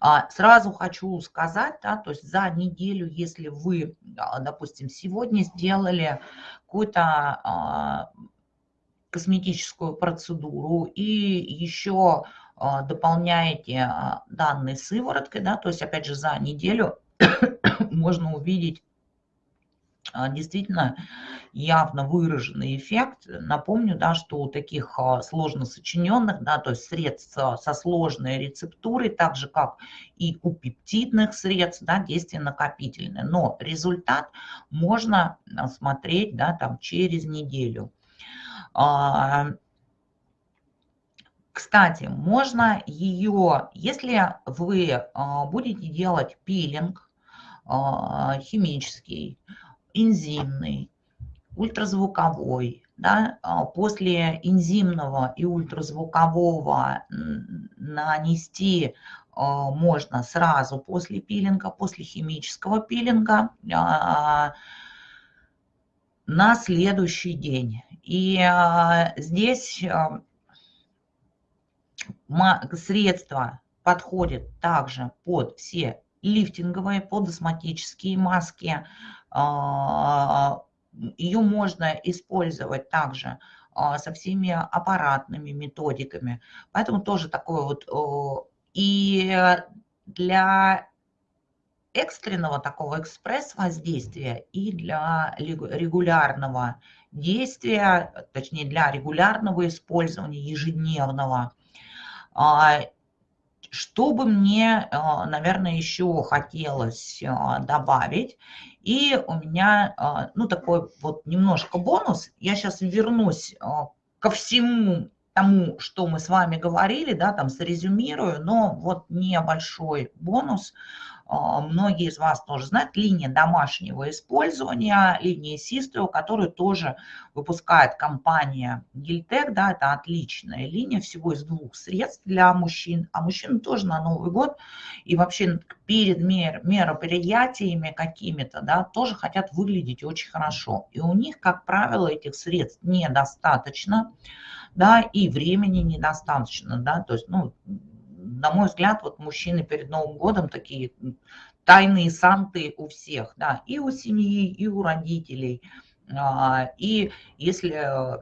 А, сразу хочу сказать, да, то есть за неделю, если вы, а, допустим, сегодня сделали какую-то а, косметическую процедуру и еще дополняете данной сывороткой, да, то есть опять же за неделю [COUGHS] можно увидеть действительно явно выраженный эффект. Напомню, да, что у таких а, сложно сочиненных, да, то есть средств со сложной рецептурой, так же как и у пептидных средств, да, действие накопительное. Но результат можно а, смотреть да, там, через неделю. Кстати, можно ее, если вы будете делать пилинг химический, энзимный, ультразвуковой. Да? А после энзимного и ультразвукового нанести а, можно сразу после пилинга, после химического пилинга а, на следующий день. И здесь средства подходят также под все лифтинговые, под астматические маски, Ее можно использовать также а, со всеми аппаратными методиками. Поэтому тоже такое вот... И для экстренного такого экспресс-воздействия и для регулярного действия, точнее для регулярного использования ежедневного. А, что бы мне, наверное, еще хотелось добавить, и у меня, а, ну, такой вот немножко бонус. Я сейчас вернусь а, ко всему тому, что мы с вами говорили, да, там срезюмирую, но вот небольшой бонус – многие из вас тоже знают, линия домашнего использования, линия Систео, которую тоже выпускает компания Гильтек, да, это отличная линия, всего из двух средств для мужчин, а мужчины тоже на Новый год и вообще перед мер, мероприятиями какими-то, да, тоже хотят выглядеть очень хорошо. И у них, как правило, этих средств недостаточно, да, и времени недостаточно, да, то есть, ну, на мой взгляд, вот мужчины перед Новым годом такие тайные санты у всех, да, и у семьи, и у родителей. А, и если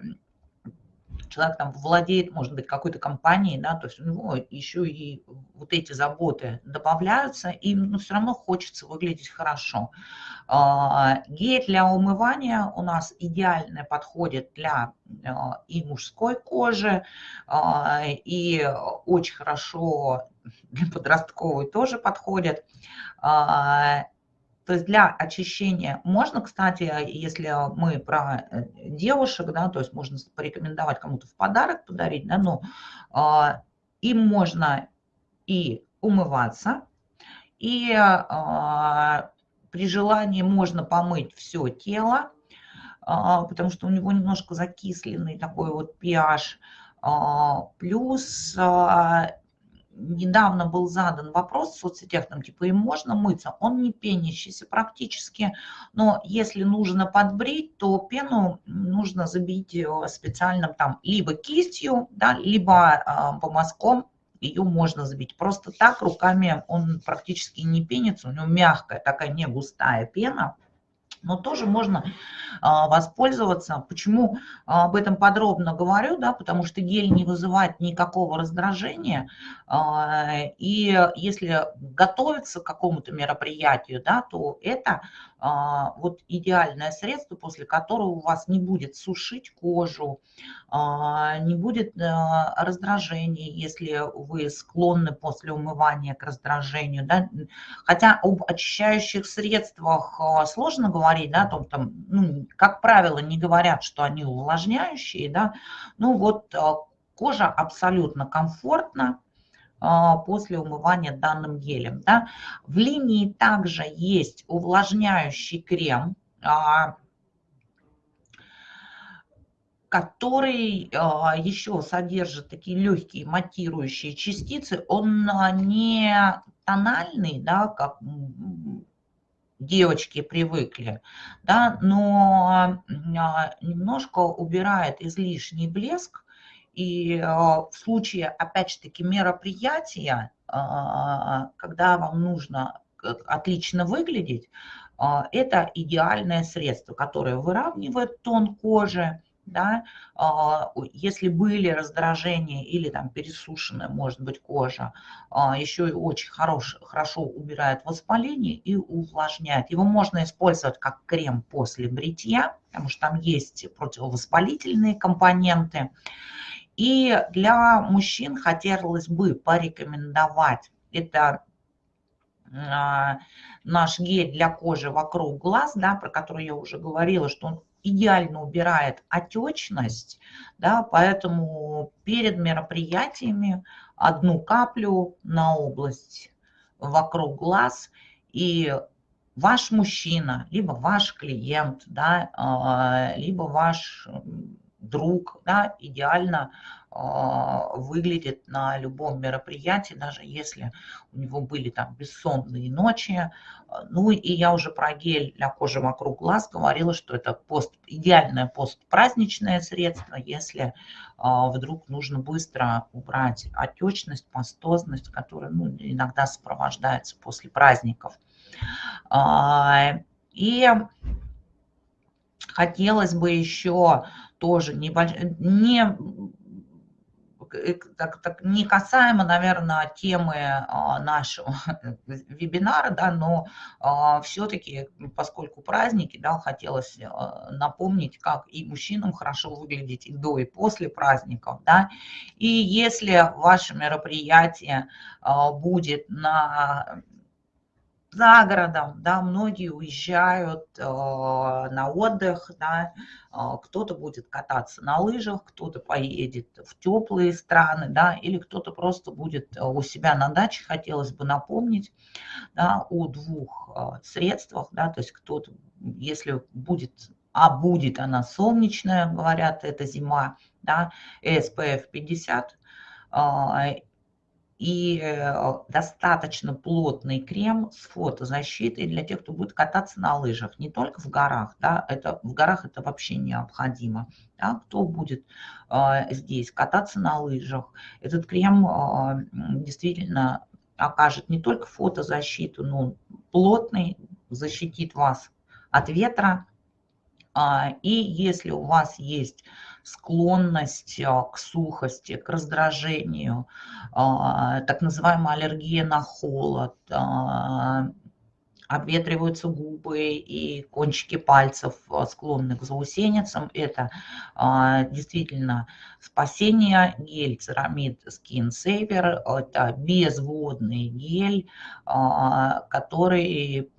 человек там владеет, может быть, какой-то компанией, да, то есть у него еще и вот эти заботы добавляются, и ну, все равно хочется выглядеть хорошо. А, гель для умывания у нас идеально подходит для а, и мужской кожи, а, и очень хорошо для подростковой тоже подходит. То есть для очищения можно, кстати, если мы про э, девушек, да, то есть можно порекомендовать кому-то в подарок подарить, да, но э, им можно и умываться, И при желании можно помыть все тело, потому что у него немножко закисленный такой вот pH. Плюс недавно был задан вопрос в соцсетях, там типа им можно мыться, он не пенящийся практически, но если нужно подбрить, то пену нужно забить э, специальным там либо кистью, да, либо э, помазком, ее можно забить. Просто так руками он практически не пенится, у него мягкая такая не густая пена, но тоже можно а, воспользоваться. Почему а, об этом подробно говорю? Да, потому что гель не вызывает никакого раздражения. А, и если готовиться к какому-то мероприятию, да, то это вот идеальное средство, после которого у вас не будет сушить кожу, не будет раздражения, если вы склонны после умывания к раздражению. Да. Хотя об очищающих средствах сложно говорить, да, том, там, ну, как правило, не говорят, что они увлажняющие, да, ну вот кожа абсолютно комфортна, а, после умывания данным гелем. Да. В линии также есть увлажняющий крем, а, который а, еще содержит такие легкие матирующие частицы. Он не тональный, да, как девочки привыкли, да, но немножко убирает излишний блеск, и а, в случае, опять же таки, мероприятия, а, когда вам нужно отлично выглядеть, а, это идеальное средство, которое выравнивает тон кожи, да, если были раздражения или там пересушенная, может быть, кожа, еще и очень хорош, хорошо убирает воспаление и увлажняет. Его можно использовать как крем после бритья, потому что там есть противовоспалительные компоненты. И для мужчин хотелось бы порекомендовать, это а, наш гель для кожи вокруг глаз, да, про который я уже говорила, что он идеально убирает отечность, да, поэтому перед мероприятиями одну каплю на область вокруг глаз, и ваш мужчина, либо ваш клиент, да, а, либо ваш друг, да, идеально а, выглядит на любом мероприятии, даже если у него были там бессонные ночи. Ну и я уже про гель для кожи вокруг глаз говорила, что это пост, идеальное постпраздничное средство, если а, вдруг нужно быстро убрать отечность, пастозность, которая ну, иногда сопровождается после праздников. А, и хотелось бы еще тоже небольш... не, э, так, так, не касаемо, наверное, темы а, нашего [LAUGHS] вебинара, да, но а, все-таки, поскольку праздники, да, хотелось а, напомнить, как и мужчинам хорошо выглядеть и до, и после праздников, да, и если ваше мероприятие а, будет на за городом, да, многие уезжают э, на отдых, да, э, кто-то будет кататься на лыжах, кто-то поедет в теплые страны, да, или кто-то просто будет э, у себя на даче, хотелось бы напомнить, да, о двух э, средствах, да, то есть кто-то, если будет, а будет она солнечная, говорят, это зима, да, SPF 50, и э, достаточно плотный крем с фотозащитой для тех, кто будет кататься на лыжах, не только в горах, да, это, в горах это вообще необходимо, да, кто будет э, здесь кататься на лыжах, этот крем э, действительно окажет не только фотозащиту, но плотный, защитит вас от ветра, и если у вас есть склонность а, к сухости, к раздражению, а, так называемая аллергия на холод, а, обветриваются губы и кончики пальцев склонны к заусеницам. Это действительно спасение гель Ceramid Skin Saver. Это безводный гель, который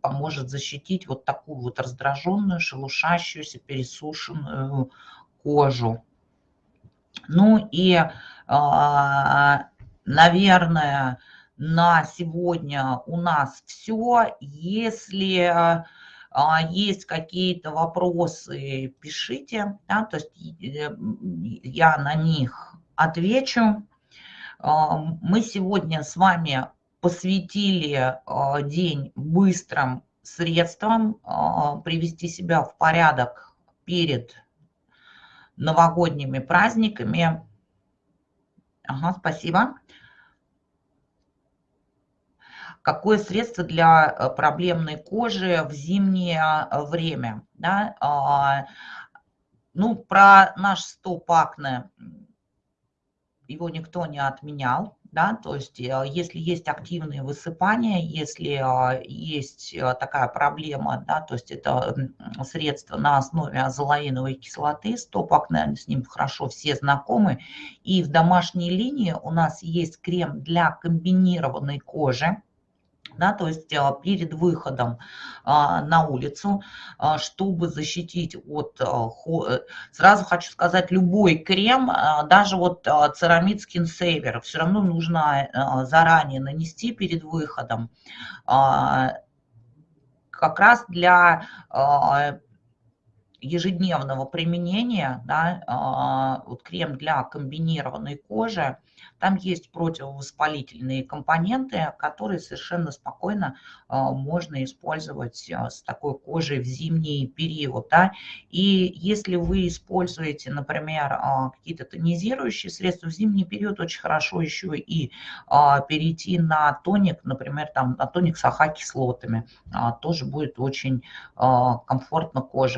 поможет защитить вот такую вот раздраженную, шелушащуюся, пересушенную кожу. Ну и, а, наверное, на сегодня у нас все. Если а, есть какие-то вопросы, пишите, да, то есть э, я на них отвечу. А, мы сегодня с вами посвятили а, день быстрым средствам привести себя в порядок перед новогодними праздниками. Ага, спасибо какое средство для э, проблемной кожи в зимнее э, время. Да? А, ну, про наш стоп-акне его никто не отменял. Да, то есть э, если есть активные высыпания, если есть такая проблема, да, то есть это средство на основе азолаиновой кислоты, стоп-акне, с ним хорошо все знакомы. И в домашней линии у нас есть крем для комбинированной кожи, да, то есть а, перед выходом а, на улицу, а, чтобы защитить от... Э, сразу хочу сказать, любой крем, даже вот церамид Skin Saver, все равно нужно заранее нанести перед выходом. Как раз для ежедневного применения, да, вот крем для комбинированной кожи, там есть противовоспалительные компоненты, которые совершенно спокойно а, можно использовать а, с такой кожей в зимний период. Да? И если вы используете, например, а, какие-то тонизирующие средства в зимний период, очень хорошо еще и перейти на тоник, например, там, на тоник с АХ-кислотами. Тоже будет очень комфортно коже.